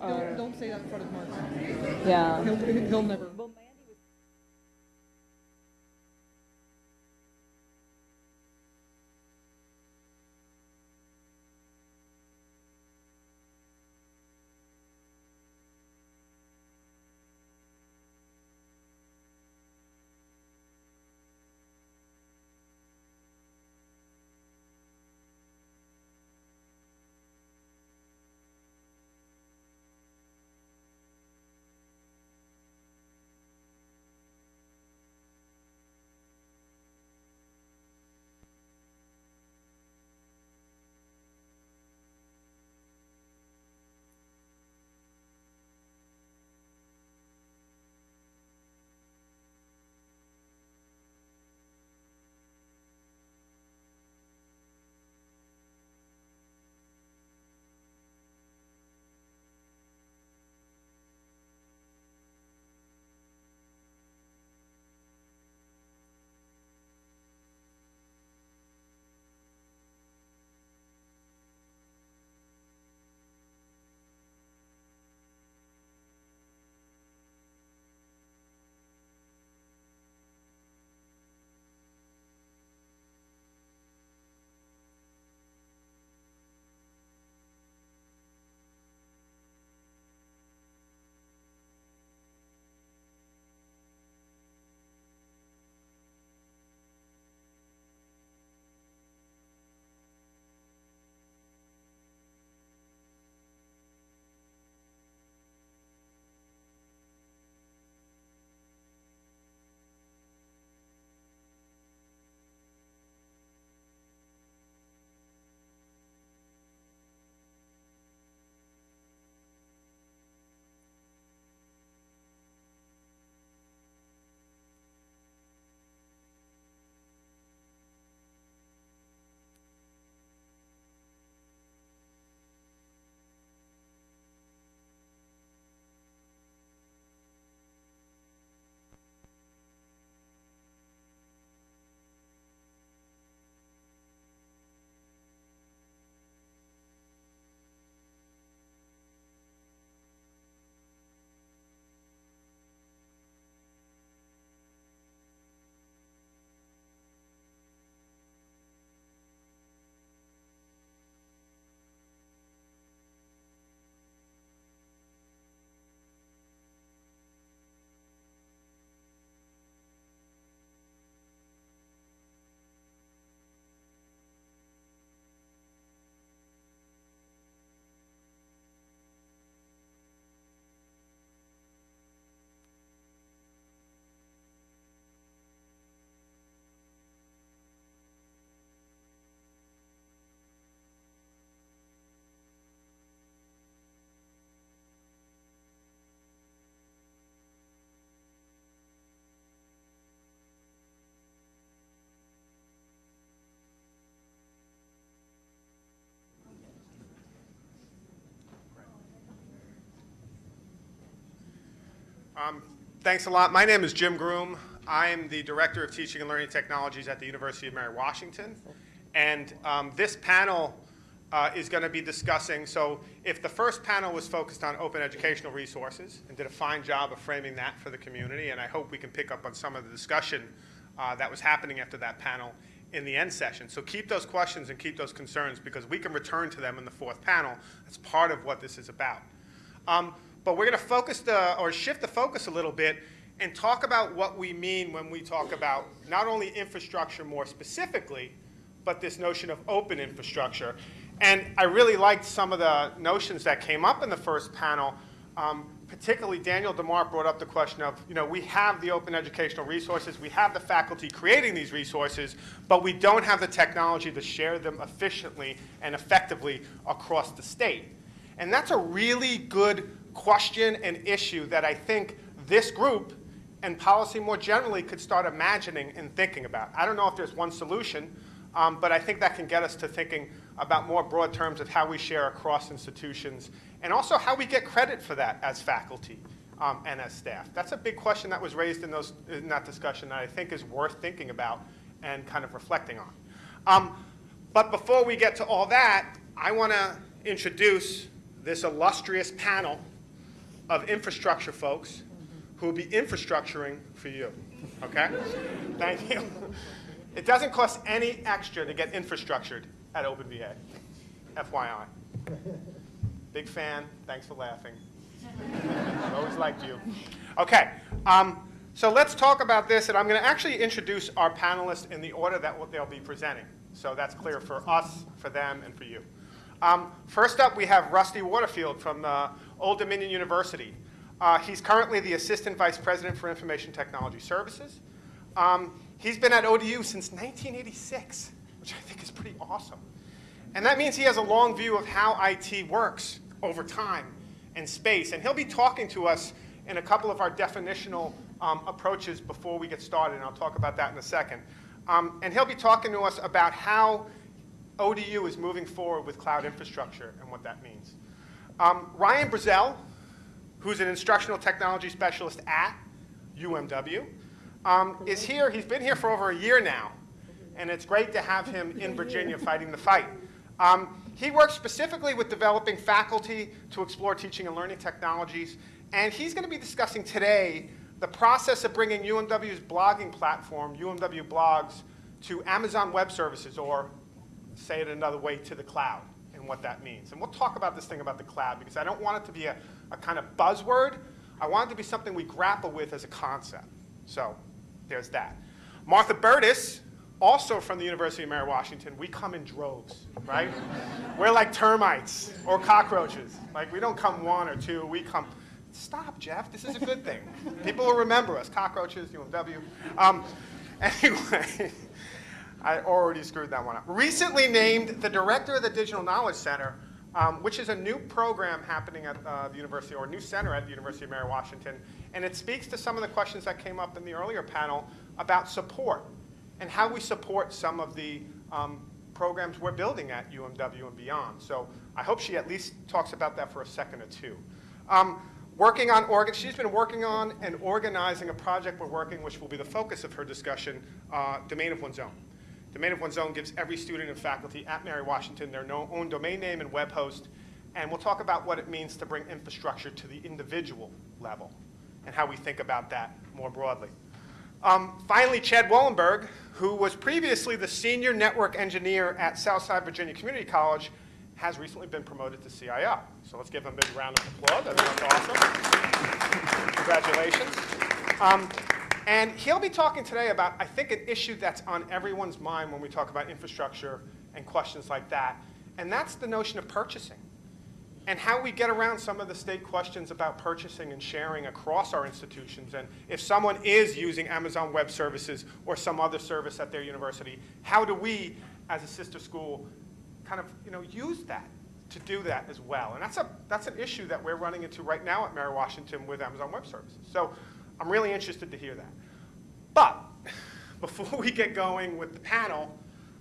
are. Don't, don't say that in front of Mark. Yeah. He'll, he'll never. Um, thanks a lot. My name is Jim Groom. I am the Director of Teaching and Learning Technologies at the University of Mary Washington. And um, this panel uh, is going to be discussing, so if the first panel was focused on open educational resources and did a fine job of framing that for the community, and I hope we can pick up on some of the discussion uh, that was happening after that panel in the end session. So keep those questions and keep those concerns because we can return to them in the fourth panel. That's part of what this is about. Um, but we're going to focus the, or shift the focus a little bit and talk about what we mean when we talk about not only infrastructure more specifically, but this notion of open infrastructure. And I really liked some of the notions that came up in the first panel. Um, particularly, Daniel DeMar brought up the question of, you know, we have the open educational resources, we have the faculty creating these resources, but we don't have the technology to share them efficiently and effectively across the state. And that's a really good question and issue that I think this group and policy more generally could start imagining and thinking about. I don't know if there's one solution, um, but I think that can get us to thinking about more broad terms of how we share across institutions and also how we get credit for that as faculty um, and as staff. That's a big question that was raised in, those, in that discussion that I think is worth thinking about and kind of reflecting on. Um, but before we get to all that, I want to introduce this illustrious panel of infrastructure folks who will be infrastructuring for you. Okay? Thank you. It doesn't cost any extra to get infrastructured at OpenVA. FYI. Big fan. Thanks for laughing. I've always liked you. Okay. Um, so let's talk about this, and I'm going to actually introduce our panelists in the order that they'll be presenting. So that's clear for us, for them, and for you. Um, first up, we have Rusty Waterfield from uh, Old Dominion University. Uh, he's currently the Assistant Vice President for Information Technology Services. Um, he's been at ODU since 1986, which I think is pretty awesome. And that means he has a long view of how IT works over time and space. And he'll be talking to us in a couple of our definitional um, approaches before we get started, and I'll talk about that in a second. Um, and he'll be talking to us about how ODU is moving forward with cloud infrastructure and what that means. Um, Ryan Brazell, who's an instructional technology specialist at UMW, um, is here. He's been here for over a year now, and it's great to have him in Virginia fighting the fight. Um, he works specifically with developing faculty to explore teaching and learning technologies, and he's going to be discussing today the process of bringing UMW's blogging platform, UMW Blogs, to Amazon Web Services, or say it another way, to the cloud, and what that means. And we'll talk about this thing about the cloud, because I don't want it to be a, a kind of buzzword. I want it to be something we grapple with as a concept. So there's that. Martha Burtis, also from the University of Mary Washington, we come in droves, right? We're like termites or cockroaches. Like we don't come one or two, we come Stop, Jeff. This is a good thing. People will remember us. Cockroaches, UMW. Um, anyway, I already screwed that one up. Recently named the director of the Digital Knowledge Center, um, which is a new program happening at uh, the university, or a new center at the University of Mary Washington. And it speaks to some of the questions that came up in the earlier panel about support and how we support some of the um, programs we're building at UMW and beyond. So I hope she at least talks about that for a second or two. Um, working on, organ she's been working on and organizing a project we're working, which will be the focus of her discussion, uh, Domain of One's Own. Domain of One's Own gives every student and faculty at Mary Washington their own domain name and web host, and we'll talk about what it means to bring infrastructure to the individual level and how we think about that more broadly. Um, finally, Chad Wollenberg, who was previously the senior network engineer at Southside Virginia Community College, has recently been promoted to CIO. So let's give him a big round of applause. That's awesome. Congratulations. Um, and he'll be talking today about, I think, an issue that's on everyone's mind when we talk about infrastructure and questions like that, and that's the notion of purchasing and how we get around some of the state questions about purchasing and sharing across our institutions. And if someone is using Amazon Web Services or some other service at their university, how do we, as a sister school, kind of you know, use that to do that as well. And that's, a, that's an issue that we're running into right now at Mary Washington with Amazon Web Services. So I'm really interested to hear that. But before we get going with the panel,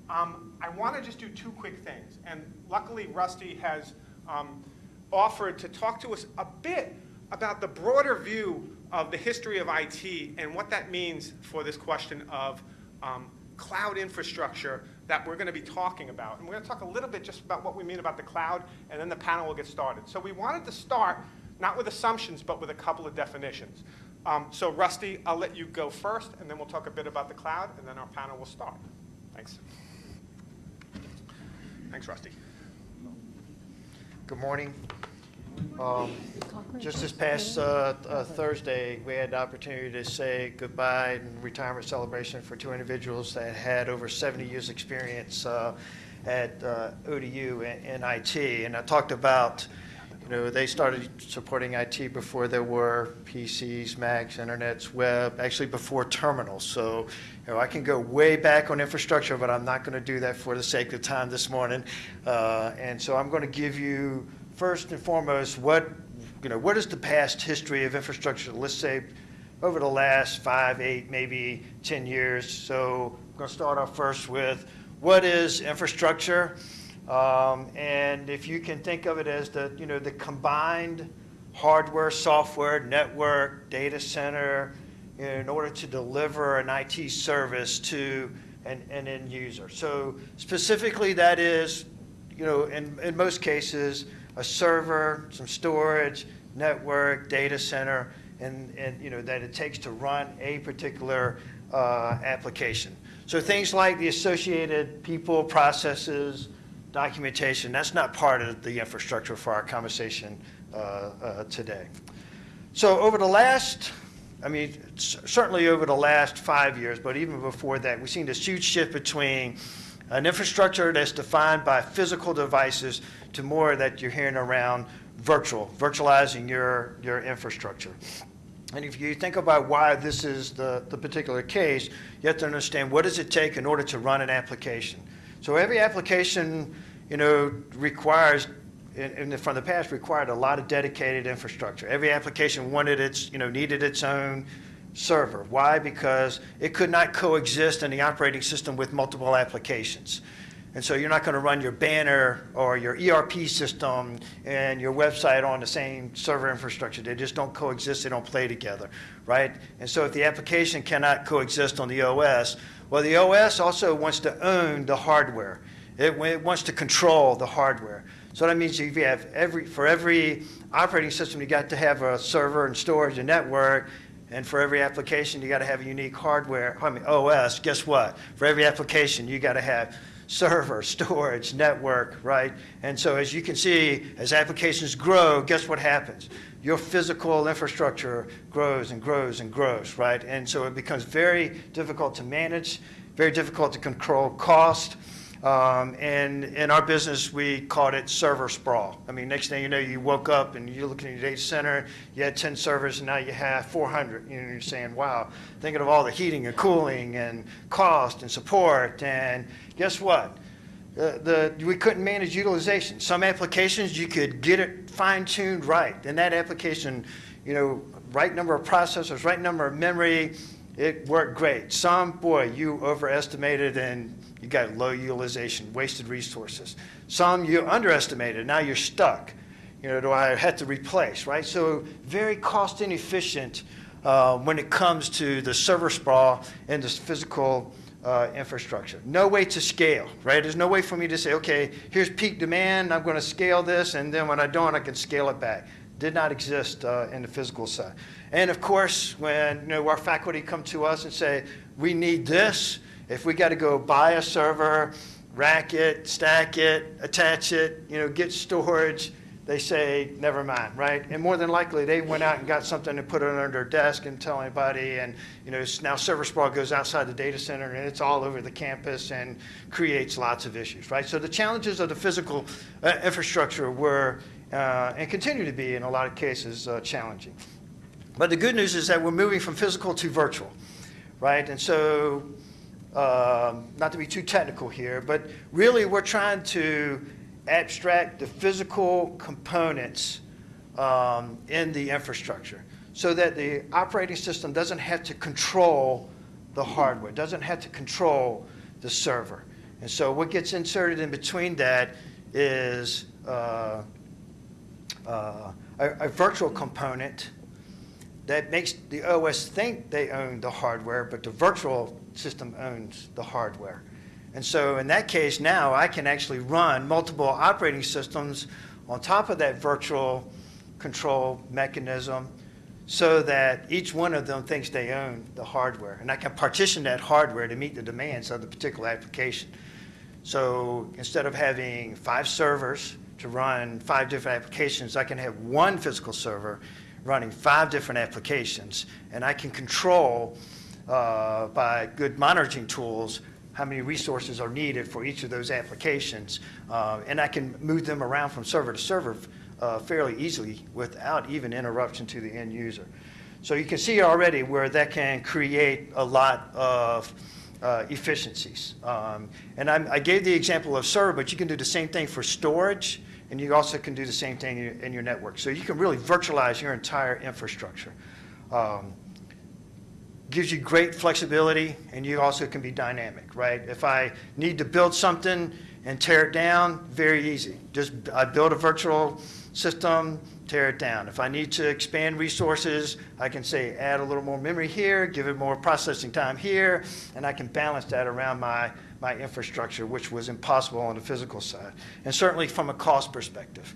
um, I want to just do two quick things. And luckily, Rusty has um, offered to talk to us a bit about the broader view of the history of IT and what that means for this question of um, cloud infrastructure that we're going to be talking about. And we're going to talk a little bit just about what we mean about the cloud, and then the panel will get started. So we wanted to start not with assumptions, but with a couple of definitions. Um, so Rusty, I'll let you go first, and then we'll talk a bit about the cloud, and then our panel will start. Thanks. Thanks, Rusty. Good morning. Um, just this past uh, uh, Thursday, we had the opportunity to say goodbye and retirement celebration for two individuals that had over 70 years experience uh, at uh, ODU in, IT. And I talked about, you know, they started supporting IT before there were PCs, Macs, internets, web, actually before terminals. So, you know, I can go way back on infrastructure, but I'm not going to do that for the sake of time this morning. Uh, and so I'm going to give you first and foremost, what, you know, what is the past history of infrastructure, let's say, over the last five, eight, maybe 10 years? So I'm going to start off first with what is infrastructure? Um, and if you can think of it as the, you know, the combined hardware, software, network, data center, in order to deliver an IT service to an, an end user. So specifically that is, you know, in, in most cases, a server, some storage, network, data center, and, and, you know, that it takes to run a particular uh, application. So things like the associated people, processes, documentation, that's not part of the infrastructure for our conversation uh, uh, today. So over the last, I mean, certainly over the last five years, but even before that, we've seen this huge shift between an infrastructure that's defined by physical devices to more that you're hearing around virtual, virtualizing your, your infrastructure. And if you think about why this is the, the particular case, you have to understand what does it take in order to run an application. So every application, you know, requires, in, in the, from the past, required a lot of dedicated infrastructure. Every application wanted its, you know, needed its own server. Why? Because it could not coexist in the operating system with multiple applications. And so you're not going to run your banner or your ERP system and your website on the same server infrastructure. They just don't coexist. They don't play together, right? And so if the application cannot coexist on the OS, well, the OS also wants to own the hardware. It, it wants to control the hardware. So that means if you have every, for every operating system, you got to have a server and storage and network. And for every application, you got to have a unique hardware, I mean, OS. Guess what? For every application, you got to have server, storage, network, right? And so as you can see, as applications grow, guess what happens? Your physical infrastructure grows and grows and grows, right? And so it becomes very difficult to manage, very difficult to control cost. Um, and in our business, we called it server sprawl. I mean, next thing you know, you woke up and you're looking at your data center, you had 10 servers, and now you have 400. You know, you're saying, wow, thinking of all the heating and cooling and cost and support. And guess what? Uh, the, we couldn't manage utilization. Some applications, you could get it fine-tuned right. And that application, you know, right number of processors, right number of memory, it worked great. Some, boy, you overestimated and you got low utilization, wasted resources. Some you underestimated, now you're stuck. You know, do I have to replace, right? So very cost inefficient uh, when it comes to the server sprawl and the physical uh, infrastructure. No way to scale, right? There's no way for me to say, okay, here's peak demand, I'm going to scale this, and then when I don't, I can scale it back. Did not exist uh, in the physical side. And of course, when you know, our faculty come to us and say, we need this, if we got to go buy a server, rack it, stack it, attach it, you know, get storage, they say, never mind, right? And more than likely, they went out and got something and put it under their desk and tell anybody. And, you know, now server sprawl goes outside the data center and it's all over the campus and creates lots of issues, right? So the challenges of the physical uh, infrastructure were, uh, and continue to be in a lot of cases, uh, challenging. But the good news is that we're moving from physical to virtual, right? And so, um, not to be too technical here, but really we're trying to abstract the physical components um, in the infrastructure so that the operating system doesn't have to control the hardware, doesn't have to control the server. And so what gets inserted in between that is uh, uh, a, a virtual component that makes the OS think they own the hardware, but the virtual system owns the hardware. And so in that case, now I can actually run multiple operating systems on top of that virtual control mechanism so that each one of them thinks they own the hardware. And I can partition that hardware to meet the demands of the particular application. So instead of having five servers to run five different applications, I can have one physical server running five different applications. And I can control uh, by good monitoring tools how many resources are needed for each of those applications. Uh, and I can move them around from server to server uh, fairly easily without even interruption to the end user. So you can see already where that can create a lot of uh, efficiencies. Um, and I'm, I gave the example of server, but you can do the same thing for storage, and you also can do the same thing in your, in your network. So you can really virtualize your entire infrastructure. Um, gives you great flexibility, and you also can be dynamic, right? If I need to build something and tear it down, very easy. Just I build a virtual system, tear it down. If I need to expand resources, I can say add a little more memory here, give it more processing time here, and I can balance that around my, my infrastructure, which was impossible on the physical side, and certainly from a cost perspective.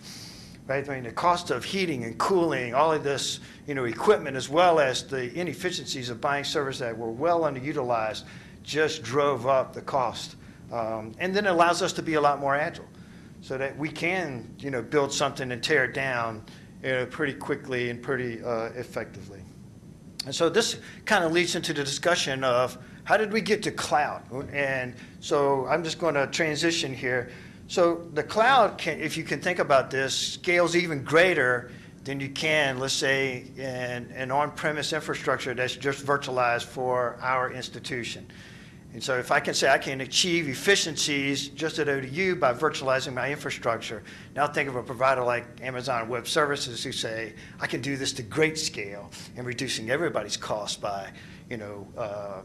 Right? I mean, the cost of heating and cooling, all of this, you know, equipment, as well as the inefficiencies of buying servers that were well underutilized, just drove up the cost. Um, And then it allows us to be a lot more agile, so that we can, you know, build something and tear it down, you know, pretty quickly and pretty uh, effectively. And so this kind of leads into the discussion of how did we get to cloud? And so I'm just going to transition here. So the cloud, can, if you can think about this, scales even greater than you can, let's say, in an on-premise infrastructure that's just virtualized for our institution. And so if I can say I can achieve efficiencies just at ODU by virtualizing my infrastructure, now think of a provider like Amazon Web Services who say, I can do this to great scale and reducing everybody's cost by, you know, uh,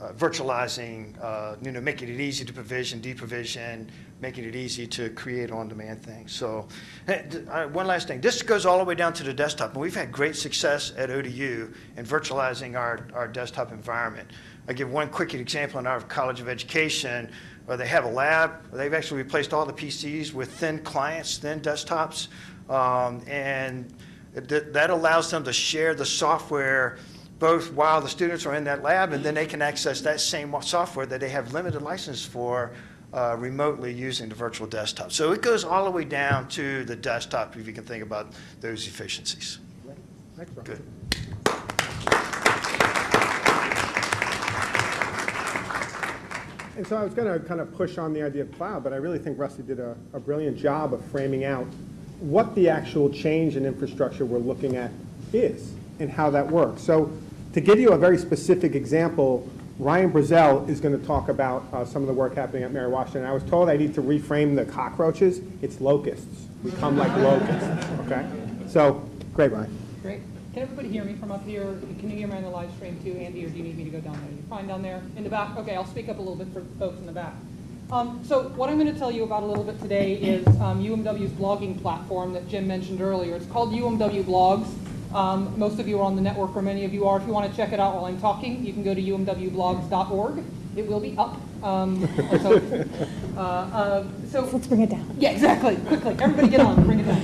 uh, virtualizing, uh, you know, making it easy to provision, deprovision, making it easy to create on-demand things. So uh, one last thing, this goes all the way down to the desktop, and we've had great success at ODU in virtualizing our, our desktop environment. I give one quick example in our College of Education, where they have a lab, they've actually replaced all the PCs with thin clients, thin desktops, um, and th- that allows them to share the software both while the students are in that lab, and then they can access that same software that they have limited license for uh, remotely using the virtual desktop. So it goes all the way down to the desktop, if you can think about those efficiencies. Good. And so I was going to kind of push on the idea of cloud, but I really think Rusty did a, a brilliant job of framing out what the actual change in infrastructure we're looking at is and how that works. So to give you a very specific example, Ryan Brazell is going to talk about uh, some of the work happening at Mary Washington. I was told I need to reframe the cockroaches. It's locusts. We come like locusts, okay? So, great, Ryan. Great. Can everybody hear me from up here? Can you hear me on the live stream too, Andy, or do you need me to go down there? You're fine down there? In the back? Okay, I'll speak up a little bit for folks in the back. Um, so what I'm going to tell you about a little bit today is um, UMW's blogging platform that Jim mentioned earlier. It's called UMW Blogs. Um, most of you are on the network, or many of you are. If you want to check it out while I'm talking, you can go to umwblogs.org. It will be up. Um, let's. Uh, uh, so Let's bring it down. yeah, exactly. Quickly, everybody get on, bring it down.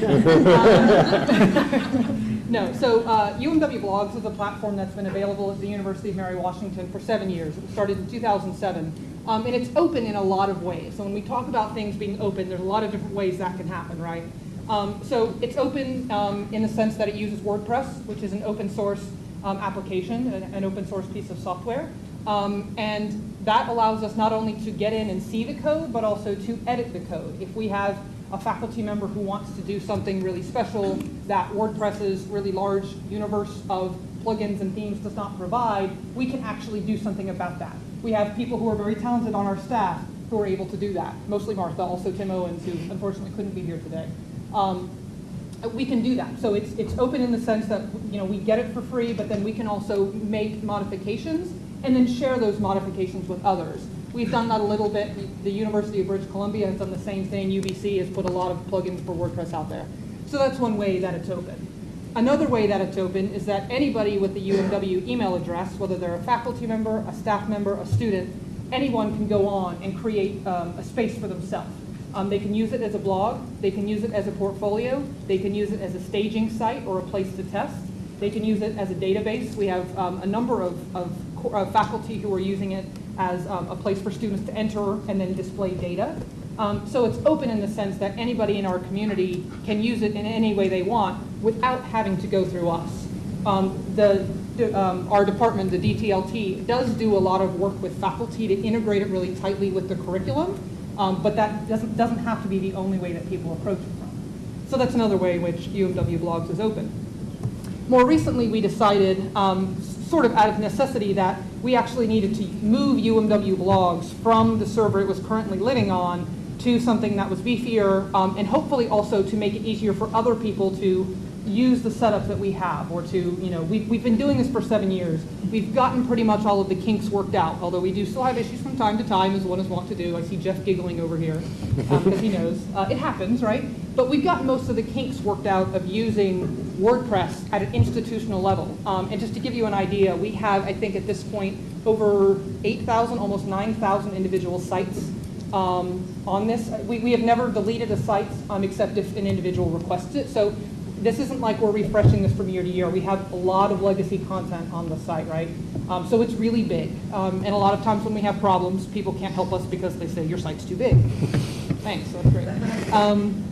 No, so uh, UMW Blogs is a platform that's been available at the University of Mary Washington for seven years. It started in 2007. Um, and it's open in a lot of ways. So when we talk about things being open, there's a lot of different ways that can happen, right? Um, so it's open um, in the sense that it uses WordPress, which is an open source um, application, an, an open source piece of software. Um, and that allows us not only to get in and see the code, but also to edit the code. If we have a faculty member who wants to do something really special that WordPress's really large universe of plugins and themes does not provide, we can actually do something about that. We have people who are very talented on our staff who are able to do that. Mostly Martha, also Tim Owens, who unfortunately couldn't be here today. Um, we can do that. So it's, it's open in the sense that, you know, we get it for free, but then we can also make modifications and then share those modifications with others. We've done that a little bit. The- University of British Columbia has done the same thing. UBC has put a lot of plugins for WordPress out there. So that's one way that it's open. Another way that it's open is that anybody with the UMW email address, whether they're a faculty member, a staff member, a student, anyone can go on and create um, a space for themselves. Um, they can use it as a blog, they can use it as a portfolio, they can use it as a staging site or a place to test, they can use it as a database. We have um, a number of, of, of faculty who are using it as um, a place for students to enter and then display data. Um, so it's open in the sense that anybody in our community can use it in any way they want without having to go through us. Um, the, um, our department, the DTLT, does do a lot of work with faculty to integrate it really tightly with the curriculum, um, but that doesn't, doesn't have to be the only way that people approach it from. So that's another way in which UMW Blogs is open. More recently, we decided, um, sort of out of necessity, that we actually needed to move UMW blogs from the server it was currently living on to something that was beefier, um, and hopefully also to make it easier for other people to use the setup that we have, or to, you know, we've, we've been doing this for seven years. We've gotten pretty much all of the kinks worked out, although we do still have issues from time to time, as one is wont to do. I see Jeff giggling over here, because he knows. Uh, it happens, right? But we've gotten most of the kinks worked out of using WordPress at an institutional level. Um, and just to give you an idea, we have, I think at this point, over 8,000, almost 9,000 individual sites um, on this. We, we have never deleted a site um, except if an individual requests it. So this isn't like we're refreshing this from year to year. We have a lot of legacy content on the site, right? Um, so it's really big. Um, and a lot of times when we have problems, people can't help us because they say, your site's too big. Thanks, that's great. Um,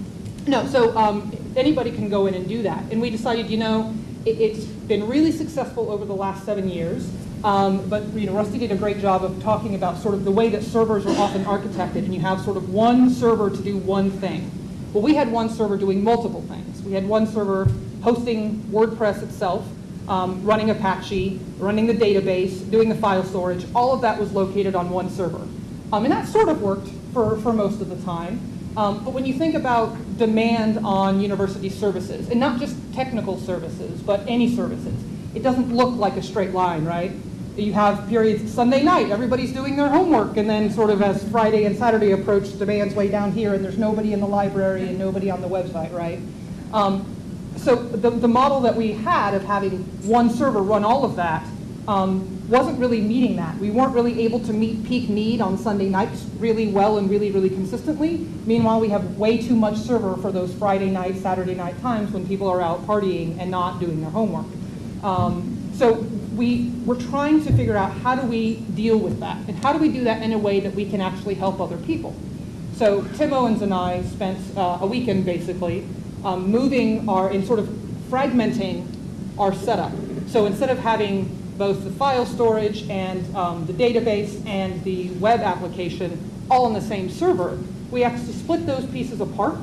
no, so um, anybody can go in and do that. And we decided, you know, it, it's been really successful over the last seven years. Um, but you know, Rusty did a great job of talking about sort of the way that servers are often architected, and you have sort of one server to do one thing. Well, we had one server doing multiple things. We had one server hosting WordPress itself, um, running Apache, running the database, doing the file storage. All of that was located on one server. Um, and that sort of worked for, for most of the time. Um, but when you think about demand on university services, and not just technical services, but any services, it doesn't look like a straight line, right? You have periods, Sunday night, everybody's doing their homework, and then sort of as Friday and Saturday approach, demand's way down here, and there's nobody in the library and nobody on the website, right? Um, so the, the model that we had of having one server run all of that um, wasn't really meeting that. We weren't really able to meet peak need on Sunday nights really well and really, really consistently. Meanwhile, we have way too much server for those Friday night, Saturday night times when people are out partying and not doing their homework. Um, so we, we're trying to figure out how do we deal with that? And how do we do that in a way that we can actually help other people? So Tim Owens and I spent uh, a weekend basically um, moving our, in sort of fragmenting our setup. So instead of having both the file storage and um, the database and the web application all on the same server, we actually split those pieces apart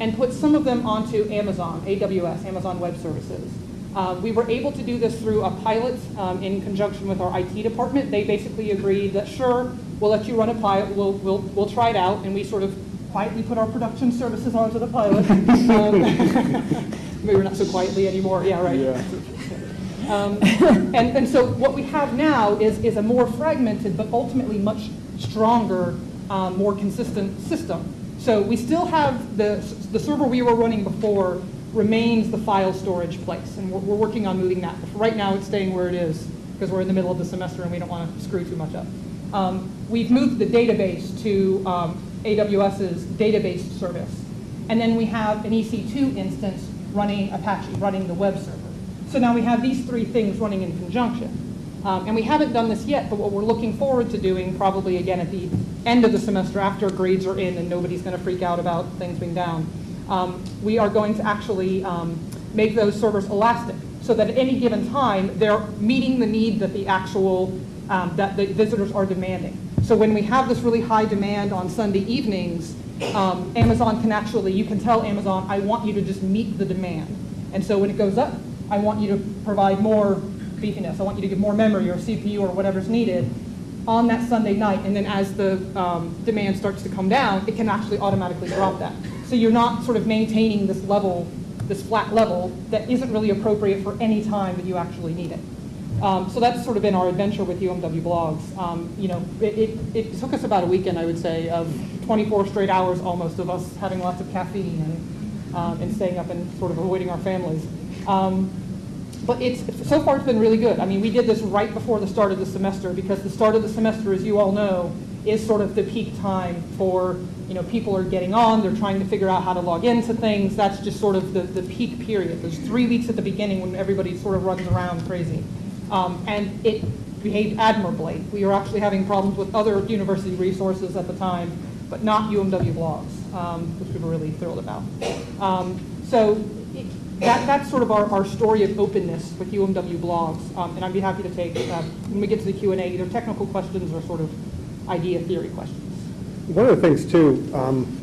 and put some of them onto Amazon, AWS, Amazon Web Services. Um, we were able to do this through a pilot um, in conjunction with our IT department. They basically agreed that sure, we'll let you run a pilot, we'll, we'll, we'll try it out, and we sort of quietly put our production services onto the pilot. Um, Maybe we're not so quietly anymore, yeah, right. Um, and, and so what we have now is, is a more fragmented, but ultimately much stronger, um, more consistent system. So we still have the, the server we were running before remains the file storage place, and we're, we're working on moving that. Right now, it's staying where it is because we're in the middle of the semester and we don't want to screw too much up. Um, we've moved the database to um, AWS's database service, and then we have an EC2 instance running Apache, running the web server. So now we have these three things running in conjunction. Um, and we haven't done this yet, but what we're looking forward to doing probably again at the end of the semester after grades are in and nobody's going to freak out about things being down, um, we are going to actually um, make those servers elastic so that at any given time they're meeting the need that the actual, um, that the visitors are demanding. So when we have this really high demand on Sunday evenings, um, Amazon can actually, you can tell Amazon, I want you to just meet the demand. And so when it goes up, I want you to provide more beefiness. I want you to give more memory or CPU or whatever's needed on that Sunday night. And then as the um, demand starts to come down, it can actually automatically drop that. So you're not sort of maintaining this level, this flat level that isn't really appropriate for any time that you actually need it. Um, so that's sort of been our adventure with UMW blogs. Um, you know, it, it, it, took us about a weekend, I would say, of 24 straight hours almost of us having lots of caffeine and, um, and staying up and sort of avoiding our families. Um, but it's, so far it's been really good. I mean, we did this right before the start of the semester because the start of the semester, as you all know, is sort of the peak time for, you know, people are getting on, they're trying to figure out how to log into things. That's just sort of the, the peak period. There's three weeks at the beginning when everybody sort of runs around crazy. Um, and it behaved admirably. We were actually having problems with other university resources at the time, but not UMW blogs, um, which we were really thrilled about. Um, so that, that's sort of our, our story of openness with UMW blogs, um, and I'd be happy to take, uh, when we get to the Q&A, either technical questions or sort of idea theory questions. One of the things too um,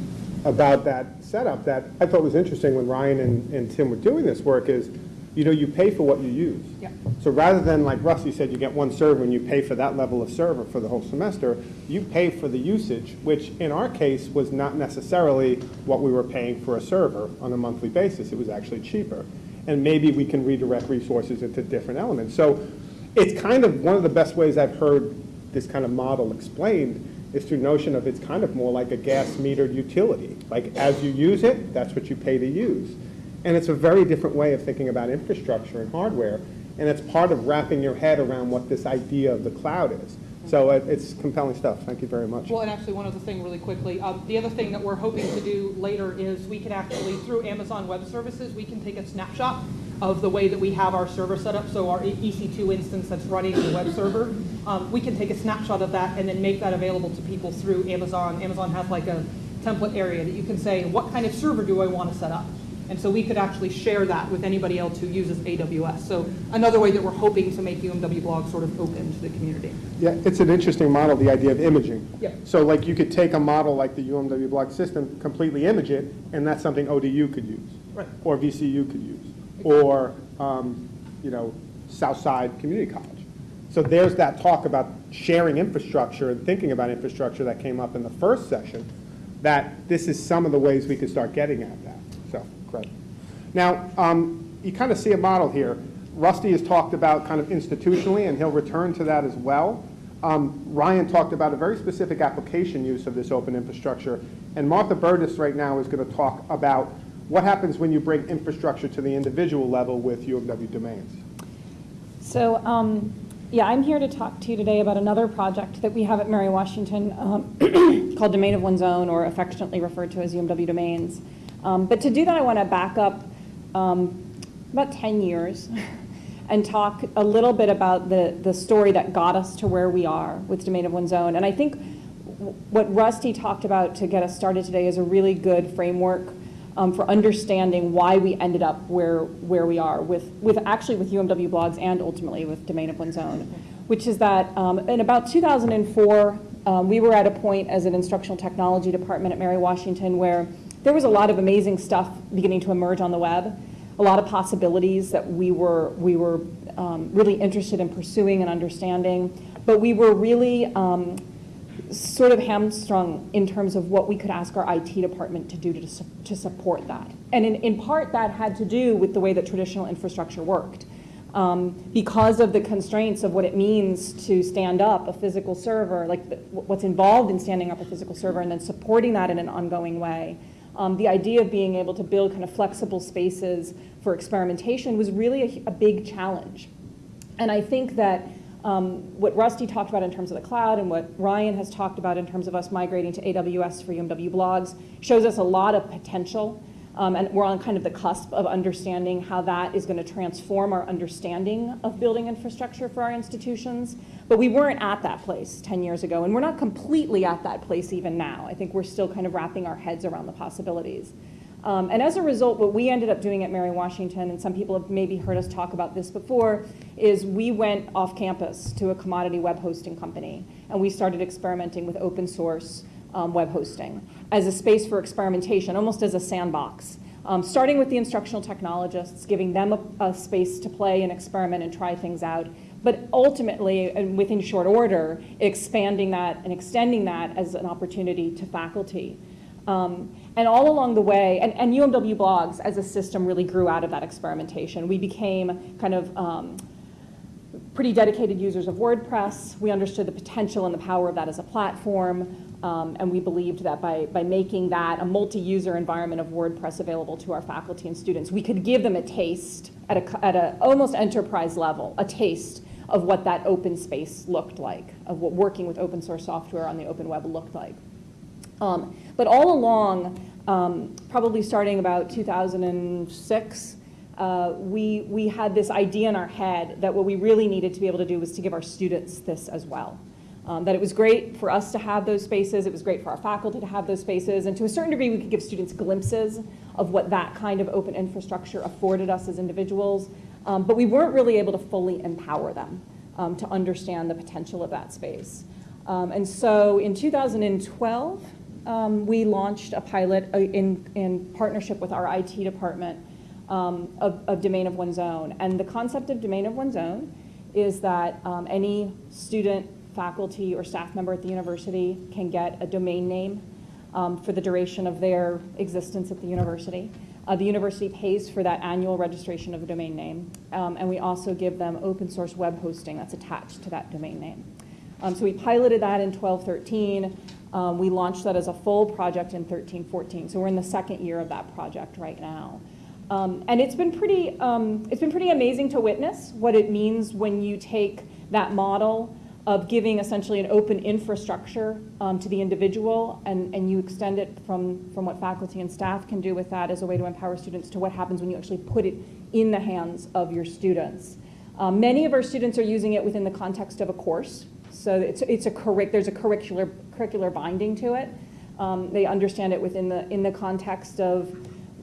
about that setup that I thought was interesting when Ryan and, and Tim were doing this work is, you know, you pay for what you use. Yeah. So rather than like Rusty said, you get one server and you pay for that level of server for the whole semester, you pay for the usage, which in our case was not necessarily what we were paying for a server on a monthly basis. It was actually cheaper. And maybe we can redirect resources into different elements. So it's kind of one of the best ways I've heard this kind of model explained is through notion of it's kind of more like a gas metered utility. Like as you use it, that's what you pay to use. And it's a very different way of thinking about infrastructure and hardware. And it's part of wrapping your head around what this idea of the cloud is. So it- it's compelling stuff. Thank you very much. Well, and actually, one other thing really quickly, um, the other thing that we're hoping to do later is we can actually, through Amazon Web Services, we can take a snapshot of the way that we have our server set up, so our EC2 instance that's running the web server, um, we can take a snapshot of that and then make that available to people through Amazon. Amazon has like a template area that you can say, what kind of server do I want to set up? And so we could actually share that with anybody else who uses AWS. So another way that we're hoping to make UMW blog sort of open to the community. Yeah, it's an interesting model, the idea of imaging. Yeah. So like you could take a model like the UMW blog system, completely image it, and that's something ODU could use. Right. Or VCU could use, or, um, you know, Southside Community College. So there's that talk about sharing infrastructure and thinking about infrastructure that came up in the first session, that this is some of the ways we could start getting at that. So, great. Now, um, you kind of see a model here. Rusty has talked about kind of institutionally, and he'll return to that as well. Um, Ryan talked about a very specific application use of this open infrastructure, and Martha Burtis right now is going to talk about what happens when you bring infrastructure to the individual level with UMW domains. So, um, yeah, I'm here to talk to you today about another project that we have at Mary Washington um, called Domain of One's Own, or affectionately referred to as UMW Domains. Um, but to do that, I want to back up um, about 10 years and talk a little bit about the, the story that got us to where we are with Domain of One's Own. And I think what Rusty talked about to get us started today is a really good framework um, for understanding why we ended up where, where we are with, with actually with UMW blogs and ultimately with Domain of One's Own, which is that um, in about 2004, um, we were at a point as an instructional technology department at Mary Washington where there was a lot of amazing stuff beginning to emerge on the web, a lot of possibilities that we were, we were um, really interested in pursuing and understanding, but we were really um, sort of hamstrung in terms of what we could ask our IT department to do to, to support that. And in, in part, that had to do with the way that traditional infrastructure worked. Um, because of the constraints of what it means to stand up a physical server, like the, what's involved in standing up a physical server and then supporting that in an ongoing way. Um, the idea of being able to build kind of flexible spaces for experimentation was really a, a big challenge. And I think that um, what Rusty talked about in terms of the cloud and what Ryan has talked about in terms of us migrating to AWS for UMW blogs shows us a lot of potential. Um, and we're on kind of the cusp of understanding how that is going to transform our understanding of building infrastructure for our institutions. But we weren't at that place 10 years ago, and we're not completely at that place even now. I think we're still kind of wrapping our heads around the possibilities. Um, and as a result, what we ended up doing at Mary Washington, and some people have maybe heard us talk about this before, is we went off campus to a commodity web hosting company, and we started experimenting with open source um, web hosting as a space for experimentation, almost as a sandbox. Um, starting with the instructional technologists, giving them a, a space to play and experiment and try things out, but ultimately, and within short order, expanding that and extending that as an opportunity to faculty. Um, and all along the way, and, and UMW blogs as a system really grew out of that experimentation. We became kind of um, pretty dedicated users of WordPress. We understood the potential and the power of that as a platform. Um, and we believed that by, by making that a multi-user environment of WordPress available to our faculty and students, we could give them a taste at a, at a almost enterprise level, a taste of what that open space looked like, of what working with open source software on the open web looked like. Um, but all along, um, probably starting about 2006, uh, we, we had this idea in our head that what we really needed to be able to do was to give our students this as well. Um, that it was great for us to have those spaces, it was great for our faculty to have those spaces, and to a certain degree we could give students glimpses of what that kind of open infrastructure afforded us as individuals, um, but we weren't really able to fully empower them um, to understand the potential of that space. Um, and so in 2012, um, we launched a pilot uh, in, in partnership with our IT department um, of, of Domain of One's Own. And the concept of Domain of One's Own is that um, any student, faculty, or staff member at the university can get a domain name for the duration of their existence at the university. Uh, the university pays for that annual registration of a domain name, um, and we also give them open source web hosting that's attached to that domain name. Um, so we piloted that in 12, 13. Um, we launched that as a full project in 13, 14. So we're in the second year of that project right now. Um, and it's been pretty, um, it's been pretty amazing to witness what it means when you take that model of giving essentially an open infrastructure um, to the individual, and, and you extend it from, from what faculty and staff can do with that as a way to empower students to what happens when you actually put it in the hands of your students. Um, many of our students are using it within the context of a course, so it's, it's a curric, there's a curricular, curricular binding to it. Um, they understand it within the, in the context of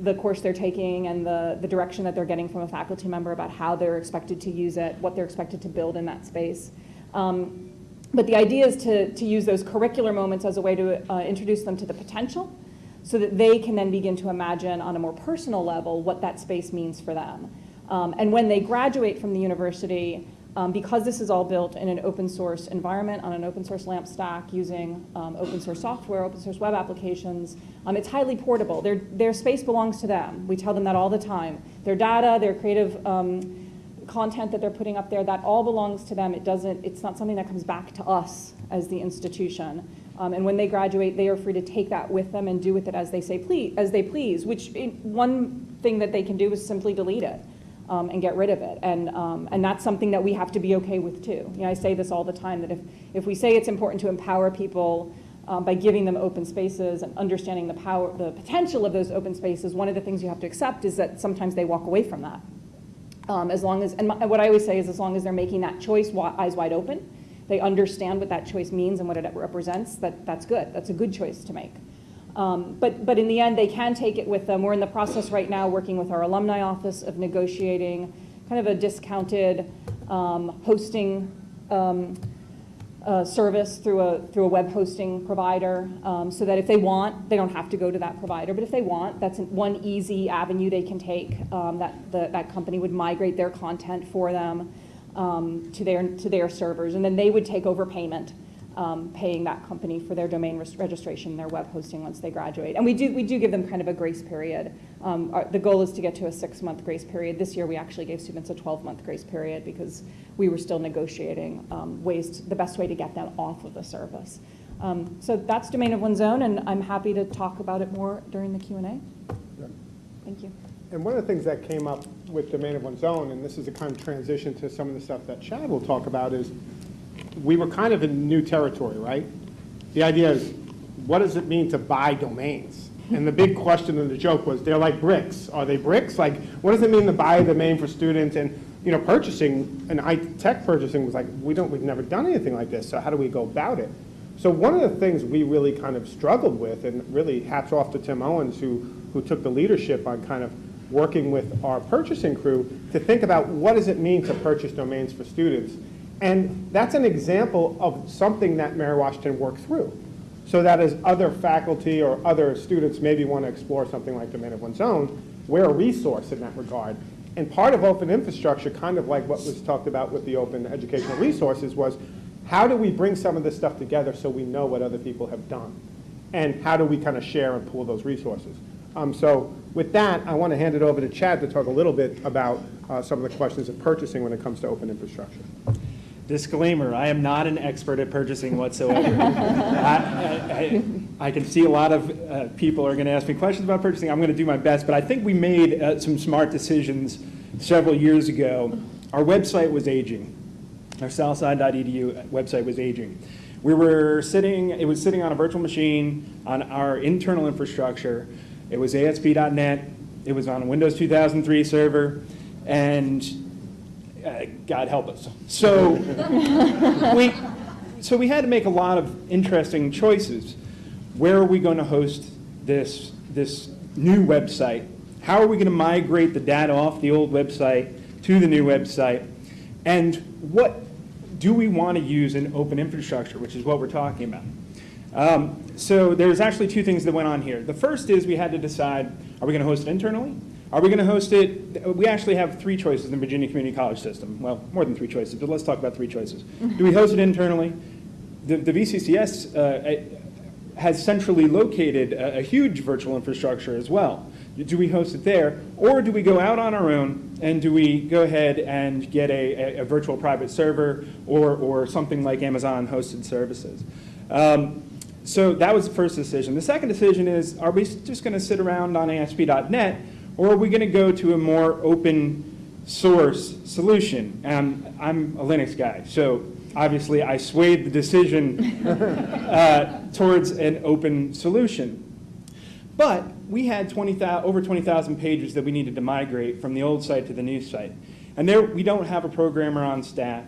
the course they're taking and the, the direction that they're getting from a faculty member about how they're expected to use it, what they're expected to build in that space. Um, but the idea is to, to use those curricular moments as a way to uh, introduce them to the potential so that they can then begin to imagine on a more personal level what that space means for them. Um, and when they graduate from the university, um, because this is all built in an open source environment on an open source LAMP stack using um, open source software, open source web applications, um, it's highly portable. Their, their space belongs to them. We tell them that all the time. Their data, their creative um, content that they're putting up there, that all belongs to them. It doesn't, it's not something that comes back to us as the institution. Um, and when they graduate, they are free to take that with them and do with it as they say please, as they please, which one thing that they can do is simply delete it. Um, and get rid of it. And, um, and that's something that we have to be okay with too. You know, I say this all the time, that if, if we say it's important to empower people um, by giving them open spaces and understanding the power, the potential of those open spaces, one of the things you have to accept is that sometimes they walk away from that. Um, as long as, and my, what I always say is as long as they're making that choice eyes wide open, they understand what that choice means and what it represents, that, that's good. That's a good choice to make. Um, but, but in the end, they can take it with them. We're in the process right now working with our alumni office of negotiating kind of a discounted um, hosting um, uh, service through a, through a web hosting provider, um, so that if they want, they don't have to go to that provider, but if they want, that's an- one easy avenue they can take, um, that, the- that company would migrate their content for them um, to their, to their servers, and then they would take over payment, um, paying that company for their domain res- registration, their web hosting once they graduate. And we do, we do give them kind of a grace period. Um, our- The goal is to get to a six-month grace period. This year, we actually gave students a 12-month grace period because we were still negotiating um, ways, to- the best way to get them off of the service. Um, So that's domain of one's own, and I'm happy to talk about it more during the Q and A. Thank you. And one of the things that came up with Domain of One's Own, and this is a kind of transition to some of the stuff that Chad will talk about, is we were kind of in new territory, right? The idea is, what does it mean to buy domains? And the big question and the joke was, they're like bricks. Are they bricks? Like, what does it mean to buy a domain for students? And, you know, purchasing, and I, tech purchasing was like, we don't, we've never done anything like this, so how do we go about it? So one of the things we really kind of struggled with, and really hats off to Tim Owens, who, who took the leadership on kind of working with our purchasing crew to think about what does it mean to purchase domains for students. And that's an example of something that Mary Washington worked through. So that as other faculty or other students maybe want to explore something like Domain of One's Own, we're a resource in that regard. And part of open infrastructure, kind of like what was talked about with the open educational resources, was how do we bring some of this stuff together so we know what other people have done? And how do we kind of share and pool those resources? Um, so with that, I want to hand it over to Chad to talk a little bit about uh, some of the questions of purchasing when it comes to open infrastructure. Disclaimer, I am not an expert at purchasing whatsoever. I, I- I- can see a lot of uh, people are going to ask me questions about purchasing. I'm going to do my best, but I think we made uh, some smart decisions several years ago. Our website was aging. Our southside.edu website was aging. We were sitting, it was sitting on a virtual machine on our internal infrastructure. It was ASP.NET. It was on a Windows 2003 server, and uh, God help us. So we, so we had to make a lot of interesting choices. Where are we going to host this, this new website? How are we going to migrate the data off the old website to the new website? And what do we want to use in open infrastructure, which is what we're talking about? Um, so there's actually two things that went on here. The first is we had to decide, are we going to host it internally? Are we going to host it, we actually have three choices in the Virginia Community College system. Well, more than three choices, but let's talk about three choices. Do we host it internally? The, the VCCS uh, has centrally located a, a huge virtual infrastructure as well. Do we host it there, or do we go out on our own and do we go ahead and get a, a, a virtual private server or, or something like Amazon hosted services? Um, so that was the first decision. The second decision is, are we just going to sit around on ASP.NET, or are we going to go to a more open source solution? Um, I'm a Linux guy, so obviously, I swayed the decision uh, towards an open solution. But we had 20,000, over 20,000 pages that we needed to migrate from the old site to the new site. And there, we don't have a programmer on staff.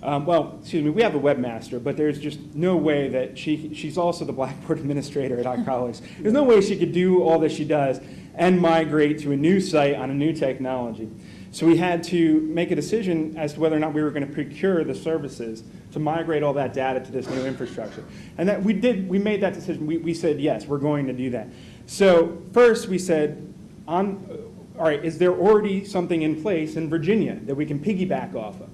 Um, well, excuse me, we have a webmaster, but there's just no way that she, she's also the Blackboard administrator at our college. There's no way she could do all that she does and migrate to a new site on a new technology. So we had to make a decision as to whether or not we were going to procure the services to migrate all that data to this new infrastructure. And that we did, we made that decision. We, we said, yes, we're going to do that. So first we said, on, all right, is there already something in place in Virginia that we can piggyback off of?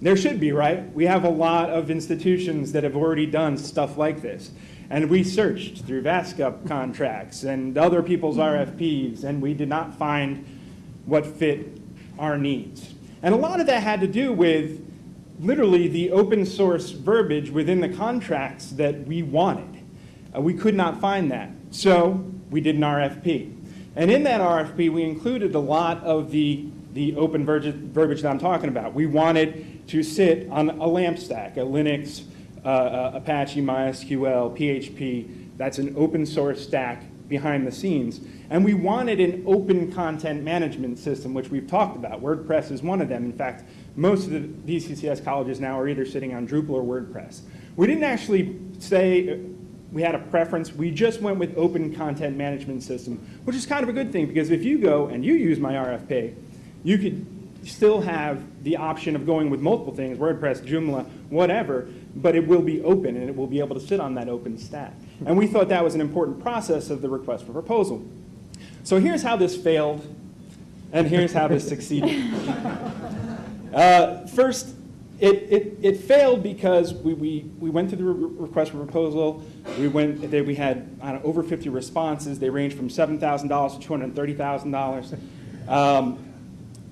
There should be, right? We have a lot of institutions that have already done stuff like this. And we searched through VASCUPP contracts and other people's RFPs, and we did not find what fit our needs. And a lot of that had to do with literally the open source verbiage within the contracts that we wanted. Uh, we could not find that. So we did an RFP. And in that RFP, we included a lot of the, the open verbiage, that I'm talking about. We wanted to sit on a LAMP stack, a Linux, uh, Apache, MySQL, PHP. That's an open source stack behind the scenes. And we wanted an open content management system, which we've talked about. WordPress is one of them. In fact, most of the VCCS colleges now are either sitting on Drupal or WordPress. We didn't actually say we had a preference. We just went with open content management system, which is kind of a good thing because if you go and you use my RFP, you could still have the option of going with multiple things, WordPress, Joomla, whatever, but it will be open and it will be able to sit on that open stack. And we thought that was an important process of the request for proposal. So here's how this failed, and here's how this succeeded. Uh, first, it, it, it failed because we, we, we went through the re- request for proposal. We went, they, we had know, over 50 responses. They ranged from $7,000 to $230,000. Um,